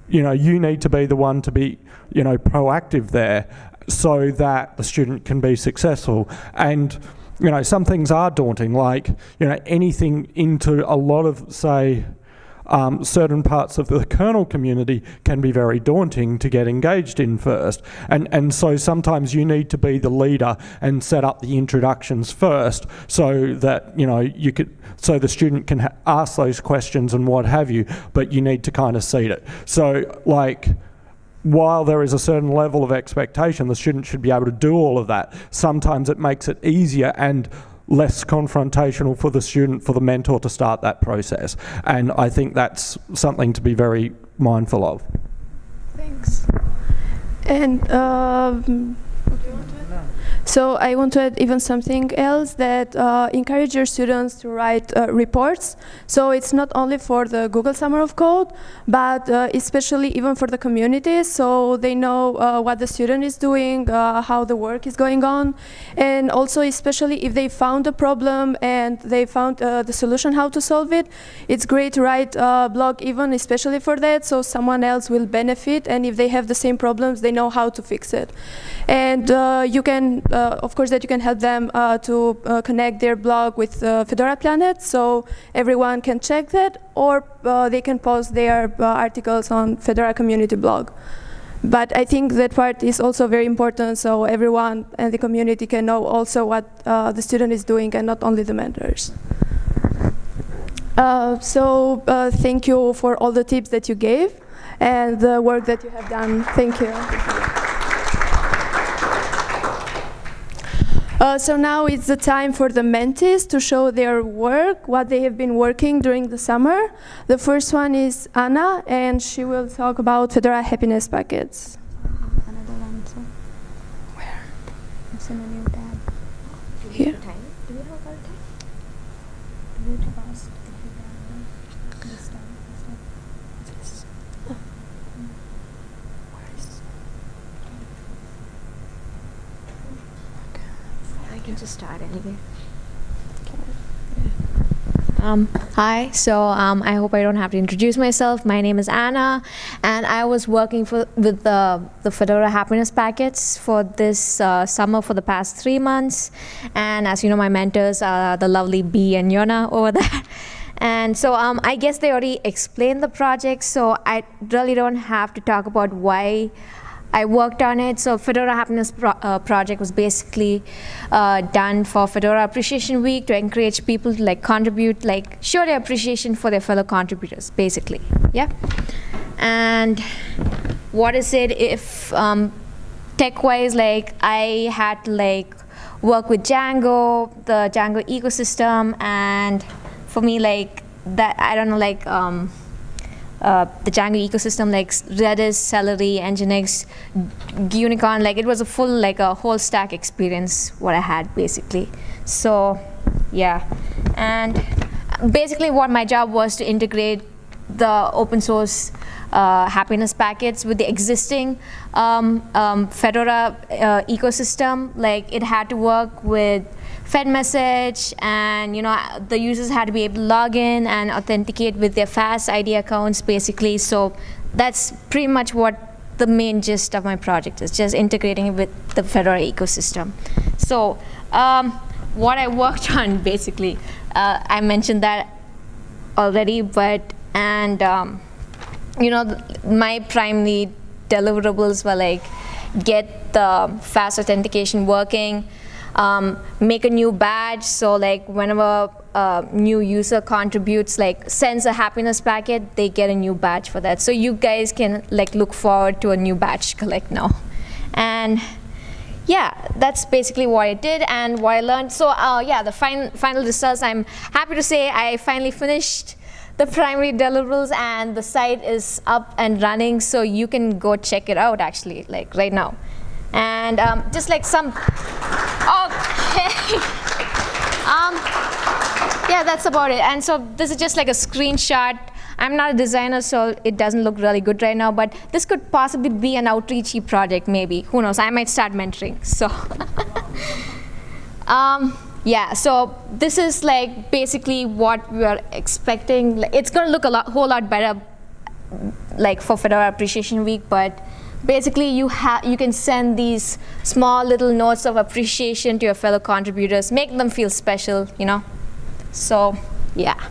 you know, you need to be the one to be, you know, proactive there so that the student can be successful. And, you know, some things are daunting, like, you know, anything into a lot of, say, um, certain parts of the kernel community can be very daunting to get engaged in first. And, and so sometimes you need to be the leader and set up the introductions first so that, you know, you could, so the student can ask those questions and what have you, but you need to kind of seed it. So like, while there is a certain level of expectation, the student should be able to do all of that. Sometimes it makes it easier and less confrontational for the student, for the mentor to start that process. And I think that's something to be very mindful of. Thanks. And um, so I want to add even something else that uh, encourage your students to write uh, reports. So it's not only for the Google Summer of Code, but uh, especially even for the community, so they know uh, what the student is doing, uh, how the work is going on, and also especially if they found a problem and they found uh, the solution how to solve it, it's great to write a blog even especially for that, so someone else will benefit, and if they have the same problems, they know how to fix it. And you can of course, that you can help them uh, to uh, connect their blog with Fedora Planet, so everyone can check that, or they can post their articles on Fedora community blog. But I think that part is also very important, so everyone and the community can know also what uh, the student is doing and not only the mentors. Uh, so uh, thank you for all the tips that you gave and the work that you have done. Thank you. Uh, so now it's the time for the mentees to show their work, what they have been working during the summer. The first one is Anna, and she will talk about Fedora happiness packets. Another one, so. Where? It's in a new tab. Here. Do you have all time? Do you fast? This time. This time. Just start anyway. Um, hi, so um, I hope I don't have to introduce myself. My name is Anna, and I was working for, with the, the Fedora Happiness Packets for this uh, summer for the past three months. And as you know, my mentors are the lovely B and Jona over there. And so um, I guess they already explained the project, so I really don't have to talk about why I worked on it. So Fedora Happiness Pro uh, Project was basically uh, done for Fedora Appreciation Week to encourage people to like contribute, like show their appreciation for their fellow contributors, basically. Yeah. And what is it if um, tech-wise, like I had to like work with Django, the Django ecosystem, and for me, like that, I don't know, like. Um, uh, the Django ecosystem, like Redis, Celery, Nginx, Gunicorn, like it was a full, like a whole stack experience what I had basically. So, yeah, and basically what my job was to integrate the open source uh, happiness packets with the existing um, um, Fedora uh, ecosystem. Like it had to work with FedMessage, and you know the users had to be able to log in and authenticate with their FAS ID accounts, basically. So that's pretty much what the main gist of my project is, just integrating it with the Fedora ecosystem. So um, what I worked on, basically, uh, I mentioned that already, but and um, you know my primary deliverables were like get the FAS authentication working um, make a new badge. So like whenever a new user contributes, like sends a happiness packet, they get a new badge for that. So you guys can like look forward to a new badge collect now. And yeah, that's basically what I did and what I learned. So uh, yeah, the fin final results, I'm happy to say I finally finished the primary deliverables and the site is up and running so you can go check it out actually, like right now. And um, just like some, okay. um, yeah, that's about it. And so this is just like a screenshot. I'm not a designer, so it doesn't look really good right now, but this could possibly be an outreachy project, maybe. Who knows? I might start mentoring. So, um, yeah. So this is like basically what we are expecting. It's going to look a lot, whole lot better, like for Fedora Appreciation Week, but basically you have you can send these small little notes of appreciation to your fellow contributors, make them feel special, you know. So, yeah.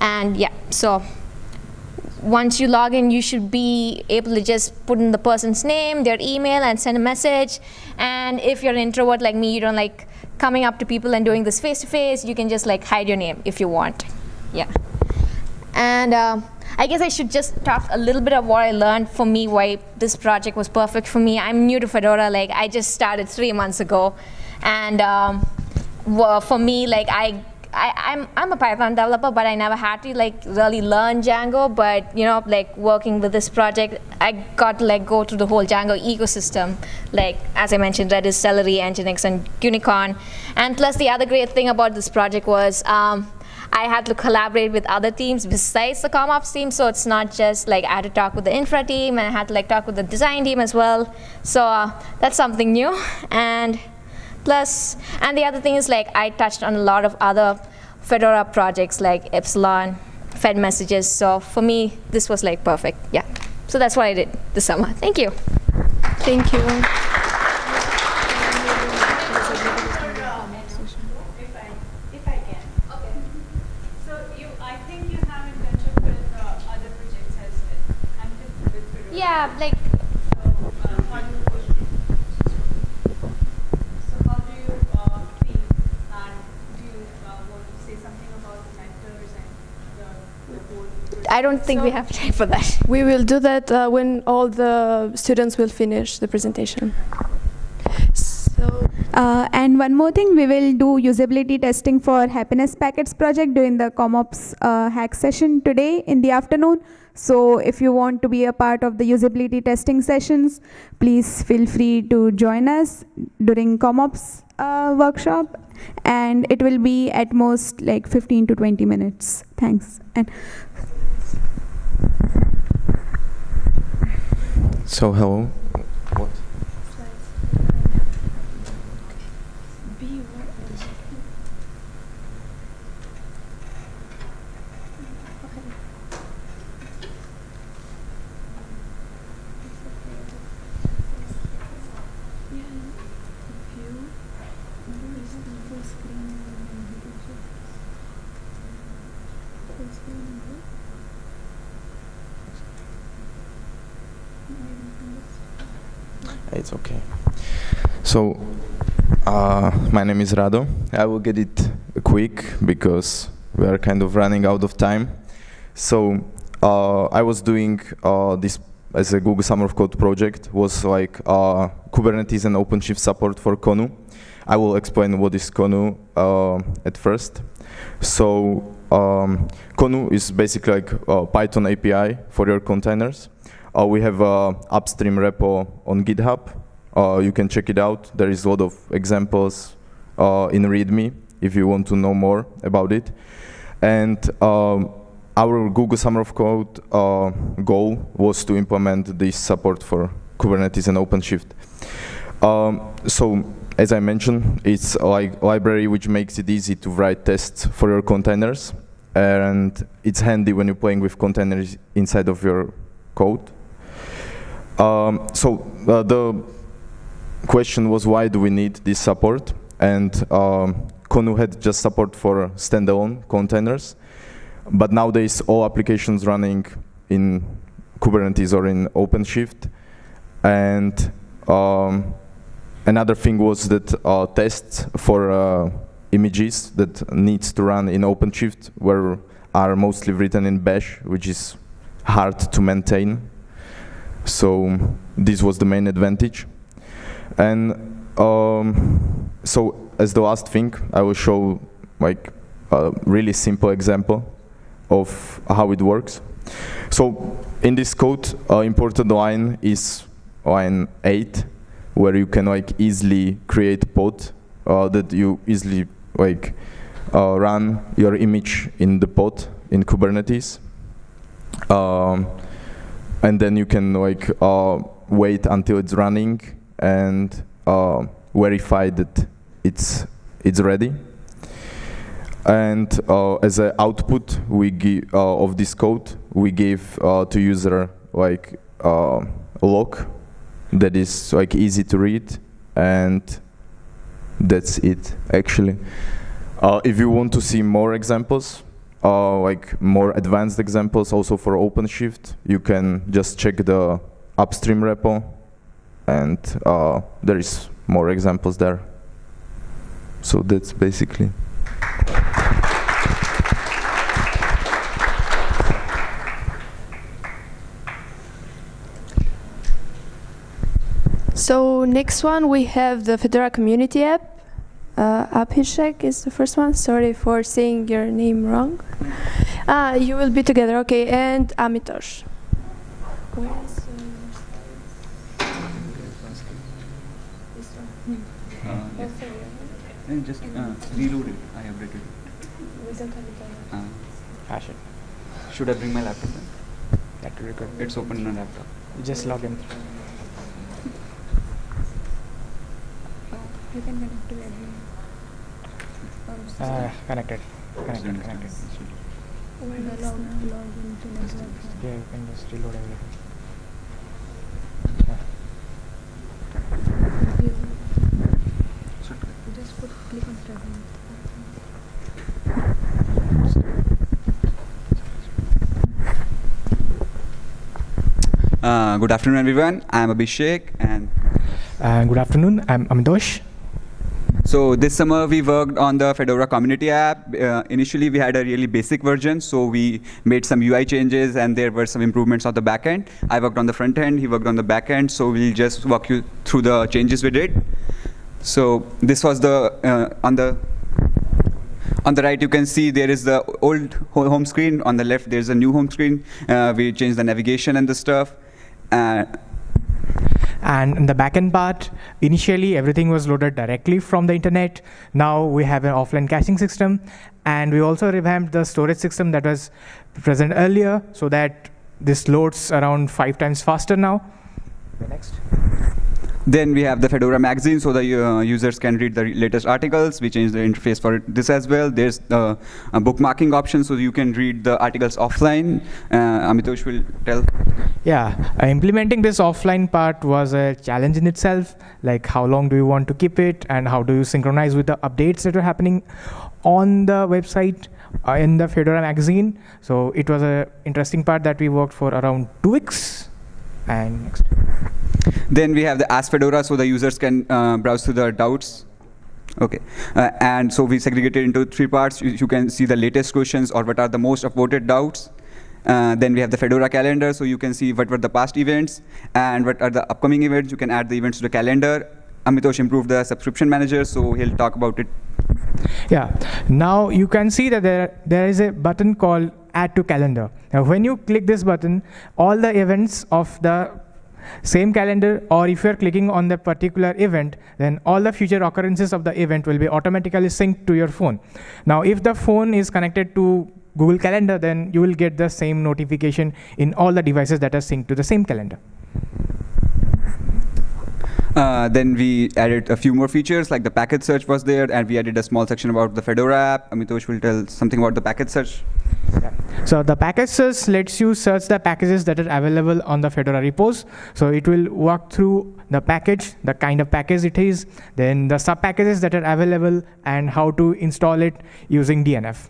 And yeah, so once you log in, you should be able to just put in the person's name, their email, and send a message. And if you're an introvert like me, you don't like coming up to people and doing this face-to-face, you can just like hide your name if you want. Yeah. And uh, I guess I should just talk a little bit of what I learned for me, why this project was perfect for me. I'm new to Fedora, like I just started three months ago. And um, for me, like I I, I'm, I'm a Python developer, but I never had to like really learn Django. But you know, like working with this project, I got to like go through the whole Django ecosystem. Like as I mentioned, Redis, Celery, Nginx, and Gunicorn. And plus, the other great thing about this project was. Um, I had to collaborate with other teams besides the CommOps team, so it's not just like I had to talk with the infra team, and I had to like talk with the design team as well. So uh, that's something new. And Plus, and the other thing is like I touched on a lot of other Fedora projects like Epsilon, Fed messages. So for me, this was like perfect. Yeah. So that's what I did this summer. Thank you. Thank you. Yeah, like I don't think so we have time for that. We will do that uh, when all the students will finish the presentation. So, uh, and one more thing, we will do usability testing for happiness packets project during the CommOps uh, hack session today in the afternoon. So if you want to be a part of the usability testing sessions, please feel free to join us during CommOps uh, workshop and it will be at most like 15 to 20 minutes. Thanks. And so hello. It's okay. So, uh, my name is Rado. I will get it quick because we are kind of running out of time. So, uh, I was doing uh, this as a Google Summer of Code project, was like uh, Kubernetes and OpenShift support for conu. I will explain what is conu uh, at first. So, um, conu is basically like a Python API for your containers. Uh, we have a upstream repo on GitHub. Uh, you can check it out. There is a lot of examples uh, in README if you want to know more about it. And um, our Google Summer of Code uh, goal was to implement this support for Kubernetes and OpenShift. Um, so as I mentioned, it's a li library which makes it easy to write tests for your containers. And it's handy when you're playing with containers inside of your code. Um, so uh, the question was why do we need this support? And um, conu had just support for standalone containers. But nowadays, all applications running in Kubernetes or in OpenShift. And um, another thing was that uh, tests for uh, images that needs to run in OpenShift were are mostly written in Bash, which is hard to maintain so this was the main advantage. And um, so as the last thing, I will show like a really simple example of how it works. So in this code, uh, imported line is line 8, where you can like easily create pod uh, that you easily like uh, run your image in the pod in Kubernetes. Um, and then you can like uh, wait until it's running and uh, verify that it's it's ready. And uh, as an output, we give uh, of this code, we give uh, to user like a log that is like easy to read, and that's it actually. Uh, if you want to see more examples, uh, like more advanced examples also for OpenShift, you can just check the upstream repo and uh, there is more examples there. So that's basically. So next one we have the Fedora community app. Uh, Abhishek is the first one. Sorry for saying your name wrong. Ah, you will be together, okay. And Amitosh. Where is, And just uh, reload it. I have read it. We don't have it Uh, Hash it. should I bring my laptop then? That will be good. It's open on a laptop. You just log in. You can connect to every. Uh, connected. Connected. Connected. student. log, log into network. Yeah, you can just reload everything. Just put click on start. Uh, good afternoon, everyone. I'm Abhishek, and Uh, good afternoon. I'm Amitosh. So this summer we worked on the Fedora community app. Uh, initially, we had a really basic version, so we made some UI changes, and there were some improvements on the back end. I worked on the front end. He worked on the back end. So we'll just walk you through the changes we did. So this was the uh, on the on the right, you can see there is the old home screen. On the left, there's a new home screen. Uh, we changed the navigation and the stuff. Uh, And in the backend part, initially everything was loaded directly from the internet. Now we have an offline caching system, and we also revamped the storage system that was present earlier, so that this loads around five times faster now. Next. Then we have the Fedora magazine, so the uh, users can read the latest articles. We changed the interface for this as well. There's the uh, bookmarking option, so you can read the articles offline. Uh, Amitosh will tell. Yeah, uh, implementing this offline part was a challenge in itself. Like, how long do you want to keep it, and how do you synchronize with the updates that are happening on the website uh, in the Fedora magazine? So it was a interesting part that we worked for around two weeks. And next. Then we have the Ask Fedora, so the users can uh, browse through the doubts. Okay, uh, and so we segregated into three parts. You, you can see the latest questions or what are the most upvoted doubts. Uh, then we have the Fedora calendar, so you can see what were the past events and what are the upcoming events. You can add the events to the calendar. Amitosh improved the subscription manager, so he'll talk about it. Yeah. Now you can see that there there is a button called Add to Calendar. Now, when you click this button, all the events of the same calendar, or if you're clicking on the particular event, then all the future occurrences of the event will be automatically synced to your phone. Now, if the phone is connected to Google Calendar, then you will get the same notification in all the devices that are synced to the same calendar. Uh, then we added a few more features, like the package search was there, and we added a small section about the Fedora app. Amitosh will tell something about the package search. So the package search lets you search the packages that are available on the Fedora repos. So it will walk through the package, the kind of package it is, then the sub packages that are available, and how to install it using DNF,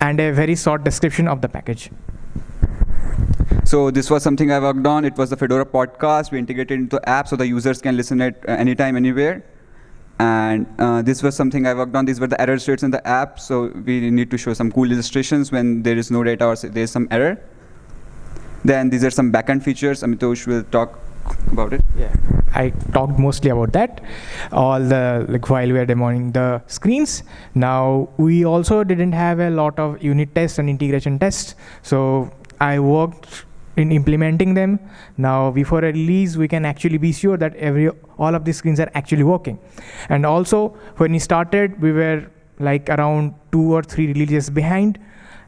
and a very short description of the package. So this was something I worked on. It was the Fedora podcast. We integrated into the app so the users can listen it uh, anytime, anywhere. And uh, this was something I worked on. These were the error states in the app. So we need to show some cool illustrations when there is no data or there is some error. Then these are some backend features. Amitosh will talk about it. Yeah, I talked mostly about that. All the like while we were demoing the screens. Now we also didn't have a lot of unit tests and integration tests, so I worked in implementing them. Now before a release, we can actually be sure that every all of these screens are actually working. And also when we started, we were like around two or three releases behind,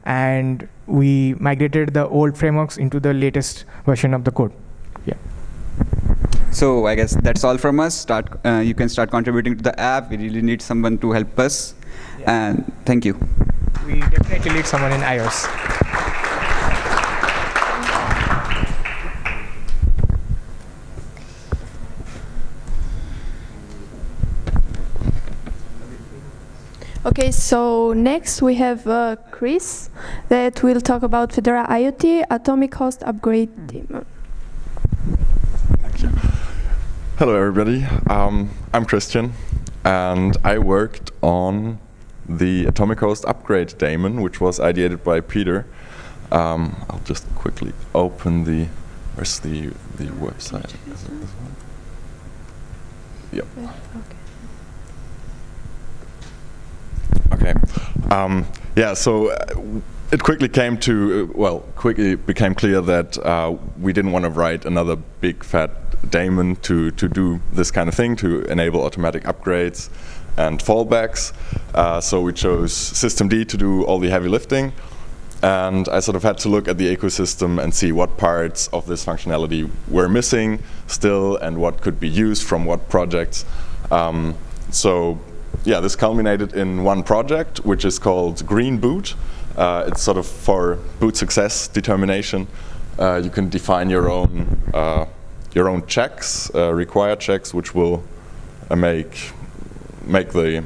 and we migrated the old frameworks into the latest version of the code. Yeah. So I guess that's all from us. Start. Uh, you can start contributing to the app. We really need someone to help us. And thank you. We definitely need someone in iOS. Okay, so next we have uh, Chris that will talk about Fedora IoT Atomic Host Upgrade Daemon. Hello, everybody. Um, I'm Christian, and I worked on the Atomic Host Upgrade daemon, which was ideated by Peter. Um, I'll just quickly open the. Where's the the website? Is it this one? Yep. Okay. Um, yeah. So. Uh, it quickly came to, uh, well, quickly became clear that uh, we didn't want to write another big fat daemon to, to do this kind of thing, to enable automatic upgrades and fallbacks. Uh, so we chose systemd to do all the heavy lifting. And I sort of had to look at the ecosystem and see what parts of this functionality were missing still and what could be used from what projects. Um, so yeah, this culminated in one project, which is called Green Boot. Uh, it's sort of for boot success determination. Uh, you can define your own uh, your own checks, uh, required checks, which will uh, make make the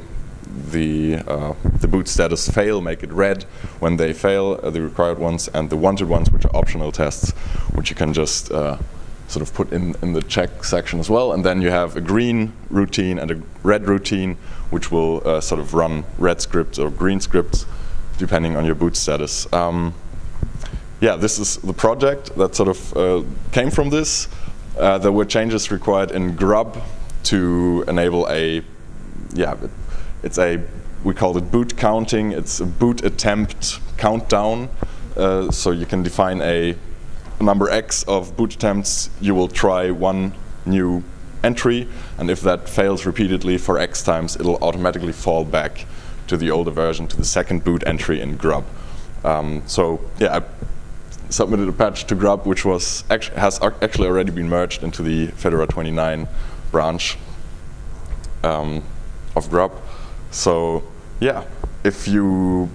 the uh, the boot status fail, make it red when they fail, the required ones, and the wanted ones, which are optional tests, which you can just sort of put in, in the check section as well. And then you have a green routine and a red routine, which will uh, sort of run red scripts or green scripts, depending on your boot status. Um, yeah, this is the project that sort of uh, came from this. Uh, there were changes required in Grub to enable a, yeah, it's a, we call it boot counting. It's a boot attempt countdown. Uh, so you can define a number X of boot attempts, you will try one new entry, and if that fails repeatedly for X times, it'll automatically fall back to the older version, to the second boot entry in Grub. Um, so yeah, I submitted a patch to Grub, which was actu has actually already been merged into the Fedora 29 branch um, of Grub. So yeah, if you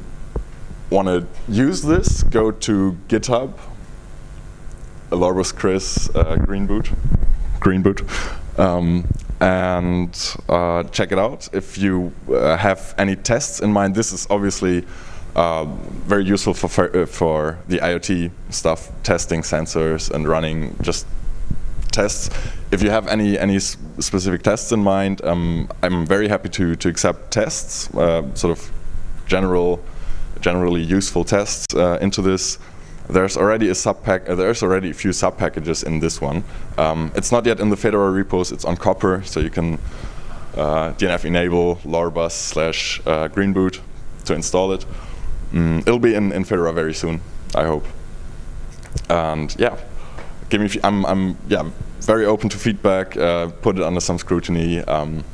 want to use this, go to GitHub Lorbus Chris uh, Green Boot, Green Boot, um, and uh, check it out. If you uh, have any tests in mind, this is obviously uh, very useful for for, uh, the IoT stuff, testing sensors and running just tests. If you have any any specific tests in mind, um, I'm very happy to to accept tests, uh, sort of general, generally useful tests into this there's already a subpack. Uh, there's already a few sub packages in this one. Um, it's not yet in the Fedora repos. It's on Copr, so you can uh, DNF enable lorbus slash uh, greenboot to install it. Mm, it'll be in, in Fedora very soon, I hope. And yeah, give me. I'm I'm yeah very open to feedback. Uh, put it under some scrutiny. Um,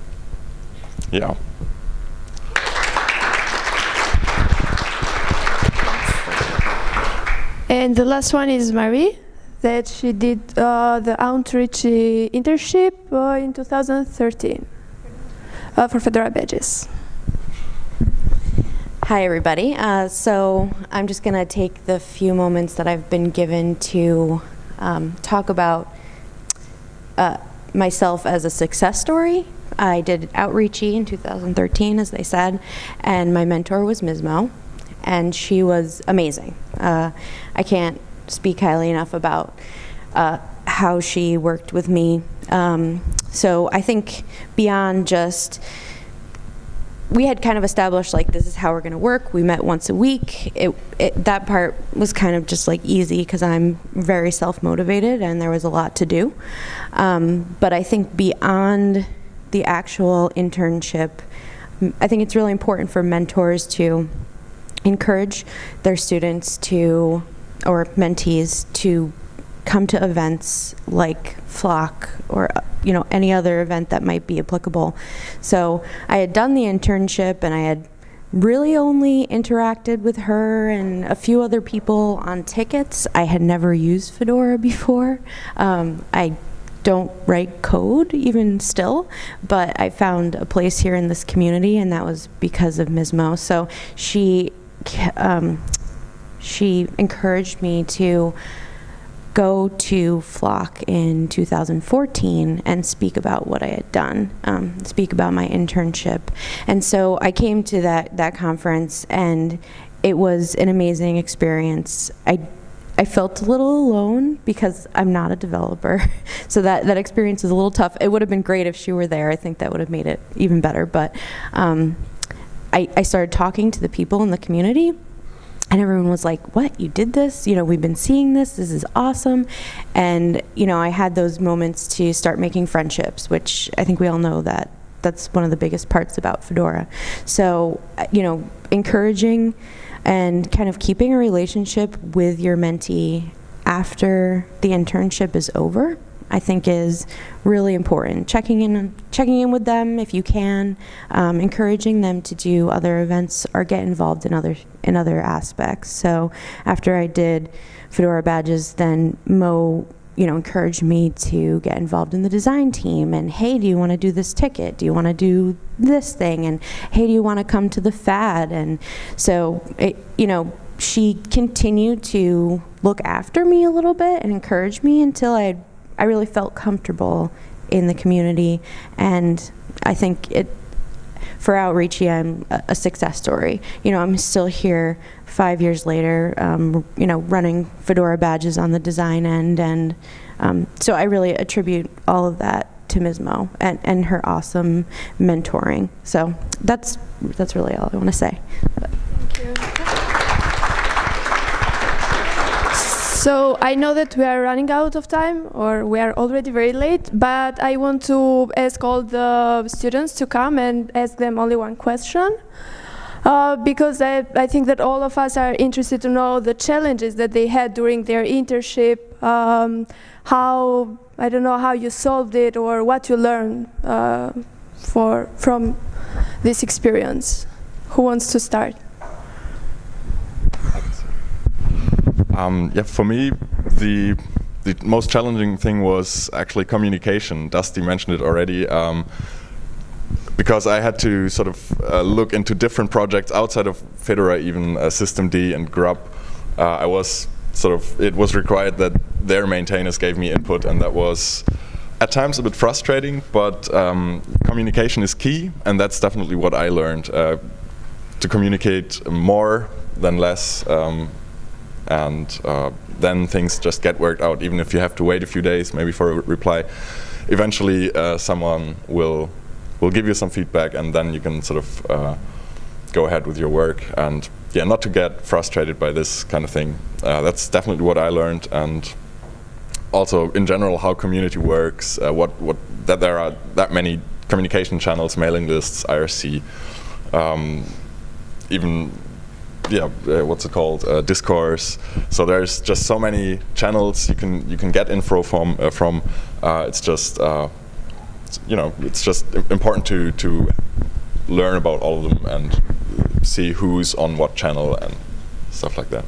yeah. And the last one is Marie, that she did uh, the Outreachy internship uh, in 2013 uh, for Fedora Badges. Hi, everybody. Uh, so I'm just going to take the few moments that I've been given to um, talk about uh, myself as a success story. I did Outreachy in 2013, as they said, and my mentor was mizmo and she was amazing. Uh, I can't speak highly enough about uh, how she worked with me. Um, so I think beyond just we had kind of established like this is how we're going to work. We met once a week. It, it that part was kind of just like easy because I'm very self motivated and there was a lot to do. Um, but I think beyond the actual internship, I think it's really important for mentors to encourage their students to or mentees to come to events like Flock or you know any other event that might be applicable. So I had done the internship and I had really only interacted with her and a few other people on tickets. I had never used Fedora before. Um, I don't write code even still, but I found a place here in this community, and that was because of mizmo. So she um, she encouraged me to go to Flock in 2014 and speak about what I had done, um, speak about my internship. And so I came to that, that conference and it was an amazing experience. I, I felt a little alone because I'm not a developer. so that, that experience is a little tough. It would have been great if she were there. I think that would have made it even better. But um, I, I started talking to the people in the community and everyone was like what? You did this? You know we've been seeing this. This is awesome. And you know i had those moments to start making friendships which i think we all know that that's one of the biggest parts about fedora. So you know encouraging and kind of keeping a relationship with your mentee after the internship is over I think is really important. Checking in, checking in with them if you can, um, encouraging them to do other events or get involved in other in other aspects. So after I did Fedora badges, then Mo you know, encouraged me to get involved in the design team and hey, do you want to do this ticket? Do you want to do this thing? And hey, do you want to come to the FAD? And so, it, you know, she continued to look after me a little bit and encourage me until I I really felt comfortable in the community, and I think it for Outreachy, I'm a, success story. You know, I'm still here five years later. Um, you know, running Fedora badges on the design end, and um, so I really attribute all of that to Ms. Mo and, and her awesome mentoring. So that's that's really all I want to say. So I know that we are running out of time, or we are already very late, but I want to ask all the students to come and ask them only one question. Uh, because I, I think that all of us are interested to know the challenges that they had during their internship, um, how, I don't know, how you solved it or what you learned uh, for, from this experience. Who wants to start? Um, yeah, for me, the the most challenging thing was actually communication. Dusty mentioned it already. Um, because I had to sort of uh, look into different projects outside of Fedora, even uh, systemd and grub. Uh, I was sort of, it was required that their maintainers gave me input, and that was at times a bit frustrating, but um, communication is key, and that's definitely what I learned. Uh, to communicate more than less, um, and uh, then things just get worked out. Even if you have to wait a few days, maybe for a reply, eventually uh, someone will will give you some feedback, and then you can sort of uh, go ahead with your work. And yeah, not to get frustrated by this kind of thing. Uh, that's definitely what I learned, and also in general how community works. Uh, what what that there are that many communication channels, mailing lists, IRC. Um, even yeah, uh, what's it called? Uh, discourse. So there's just so many channels you can you can get info from. Uh, from uh, it's just uh, it's, you know it's just important to to learn about all of them and see who's on what channel and stuff like that.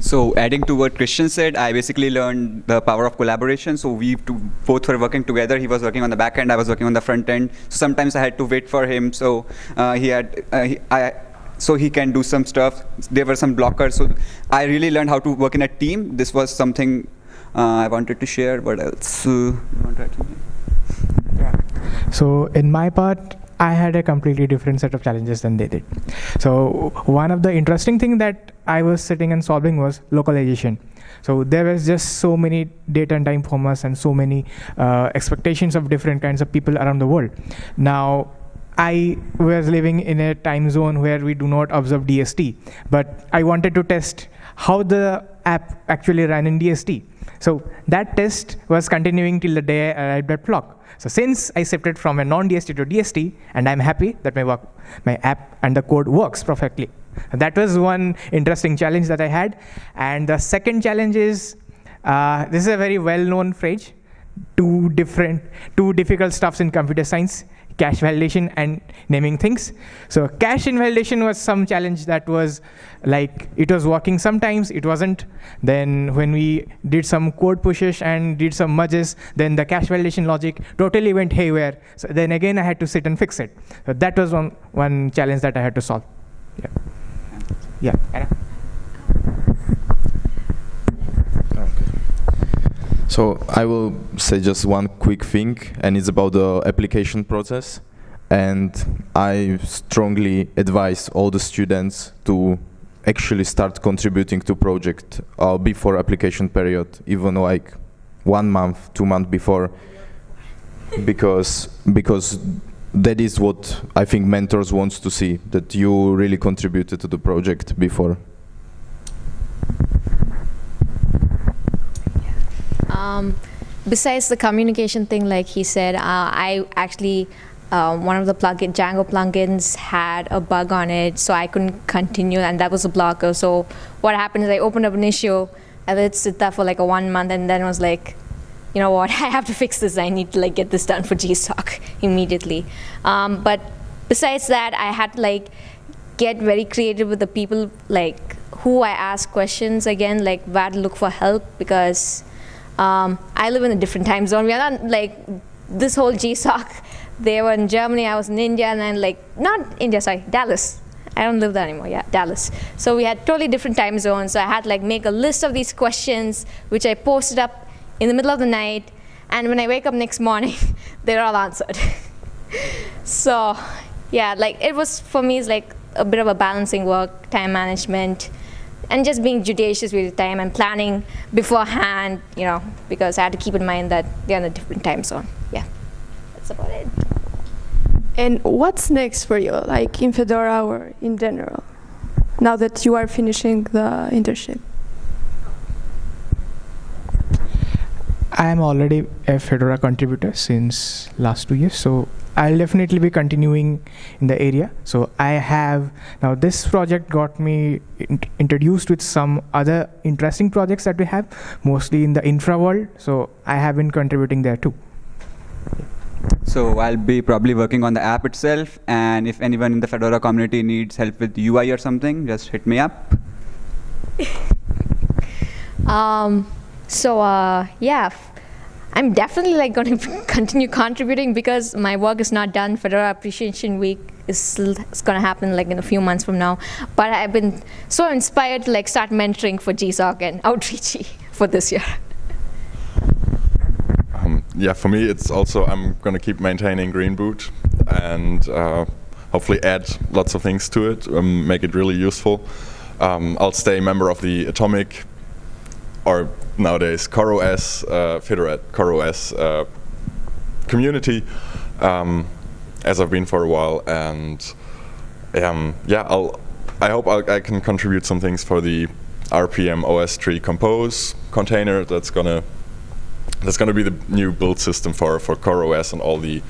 So adding to what Christian said, I basically learned the power of collaboration. So we both were working together. He was working on the back end, I was working on the front end. So sometimes I had to wait for him. So uh, he had, uh, he, I, so he can do some stuff. There were some blockers. So I really learned how to work in a team. This was something uh, I wanted to share. What else? Uh, yeah. So in my part, I had a completely different set of challenges than they did. So one of the interesting thing that I was sitting and solving was localization. So there was just so many data and time formats and so many uh, expectations of different kinds of people around the world. Now I was living in a time zone where we do not observe DST, but I wanted to test how the app actually ran in DST. So that test was continuing till the day I arrived at Flock. So since I shifted from a non-DST to DST, and I'm happy that my work, my app and the code works perfectly. That was one interesting challenge that I had. And the second challenge is, uh, this is a very well-known phrase, two different, two difficult stuffs in computer science cache validation and naming things. So cache invalidation was some challenge that was like, it was working sometimes, it wasn't. Then when we did some code pushes and did some merges, then the cache validation logic totally went haywire. So then again, I had to sit and fix it. So that was one, one challenge that I had to solve. Yeah. Yeah. So I will say just one quick thing, and it's about the application process. And I strongly advise all the students to actually start contributing to project uh, before application period, even like one month, two months before, because because that is what I think mentors wants to see, that you really contributed to the project before. Um, besides the communication thing, like he said, uh, I actually, uh, one of the plugin, Django plugins had a bug on it, so I couldn't continue, and that was a blocker. So what happened is I opened up an issue, let it sit there for like a one month, and then was like, you know what, I have to fix this. I need to like get this done for GSOC immediately. Um, but besides that, I had to like get very creative with the people like who I ask questions again, like where to look for help because um, I live in a different time zone. We are not like this whole GSOC. They were in Germany, I was in India, and then like, not India, sorry, Dallas. I don't live there anymore, yeah, Dallas. So we had totally different time zones. So I had like make a list of these questions, which I posted up in the middle of the night. And when I wake up next morning, they're all answered. so yeah, like it was, for me, it's like a bit of a balancing work, time management, and just being judicious with your time and planning beforehand, you know, because I had to keep in mind that they're in a different time zone. Yeah, that's about it. And what's next for you, like in Fedora or in general, now that you are finishing the internship? I am already a Fedora contributor since last two years, so I'll definitely be continuing in the area. So I have, now this project got me in introduced with some other interesting projects that we have, mostly in the infra world. So I have been contributing there too. So I'll be probably working on the app itself. And if anyone in the Fedora community needs help with UI or something, just hit me up. um, so uh, yeah, I'm definitely like going to continue contributing because my work is not done. Fedora Appreciation Week is is going to happen like in a few months from now. But I've been so inspired to like start mentoring for GSOC and Outreachy for this year. Um, yeah, for me, it's also I'm going to keep maintaining greenboot and uh, hopefully add lots of things to it, um, make it really useful. Um, I'll stay a member of the Atomic or nowadays CoreOS, uh, CoreOS uh, community, um, as I've been for a while, and um, yeah, I'll, I hope I'll, i can contribute some things for the rpm-ostree compose container that's gonna that's gonna be the new build system for for CoreOS and all the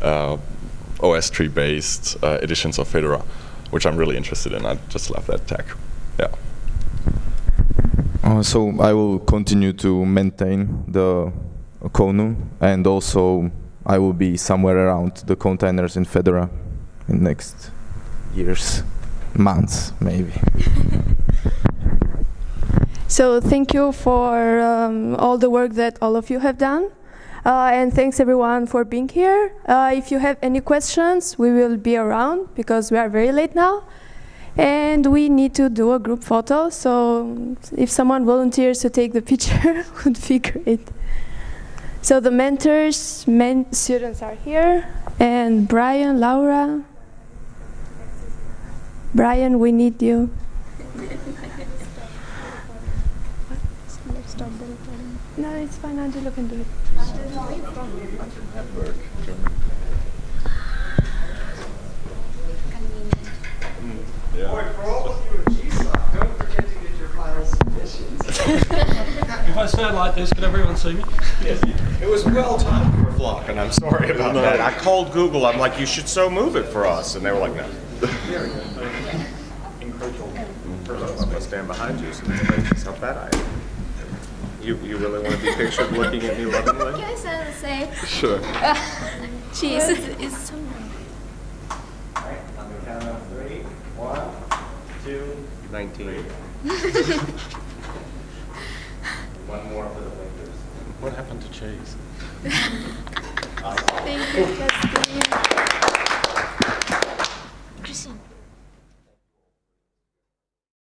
uh, OSTree based uh, editions of Fedora, which I'm really interested in. I just love that tech. Yeah. Uh, so I will continue to maintain the conu and also I will be somewhere around the containers in Fedora in next years, months maybe. so thank you for um, all the work that all of you have done. Uh, and thanks everyone for being here. Uh, if you have any questions, we will be around because we are very late now. And we need to do a group photo, so if someone volunteers to take the picture, would be great. So the mentors, men students are here, and Brian, Laura. Brian, we need you. no, it's fine, Angelo can do it. Yeah. Boy, for all of you at GSOC, don't forget to get your final submissions. if I stand like this, can everyone see me? Yes. It was well timed for Flock, and I'm sorry about no. that. I called Google. I'm like, you should so move it for us, and they were like, no. Very good. I'm gonna stand behind you so nobody thinks how bad I am. You, you really want to be pictured looking at me lovingly? Can I say the same? Sure. Uh, geez, it's, so nice. All right, on the count of one, two, 19. One more for the Lakers. What happened to Chase? awesome. Thank you, Christine.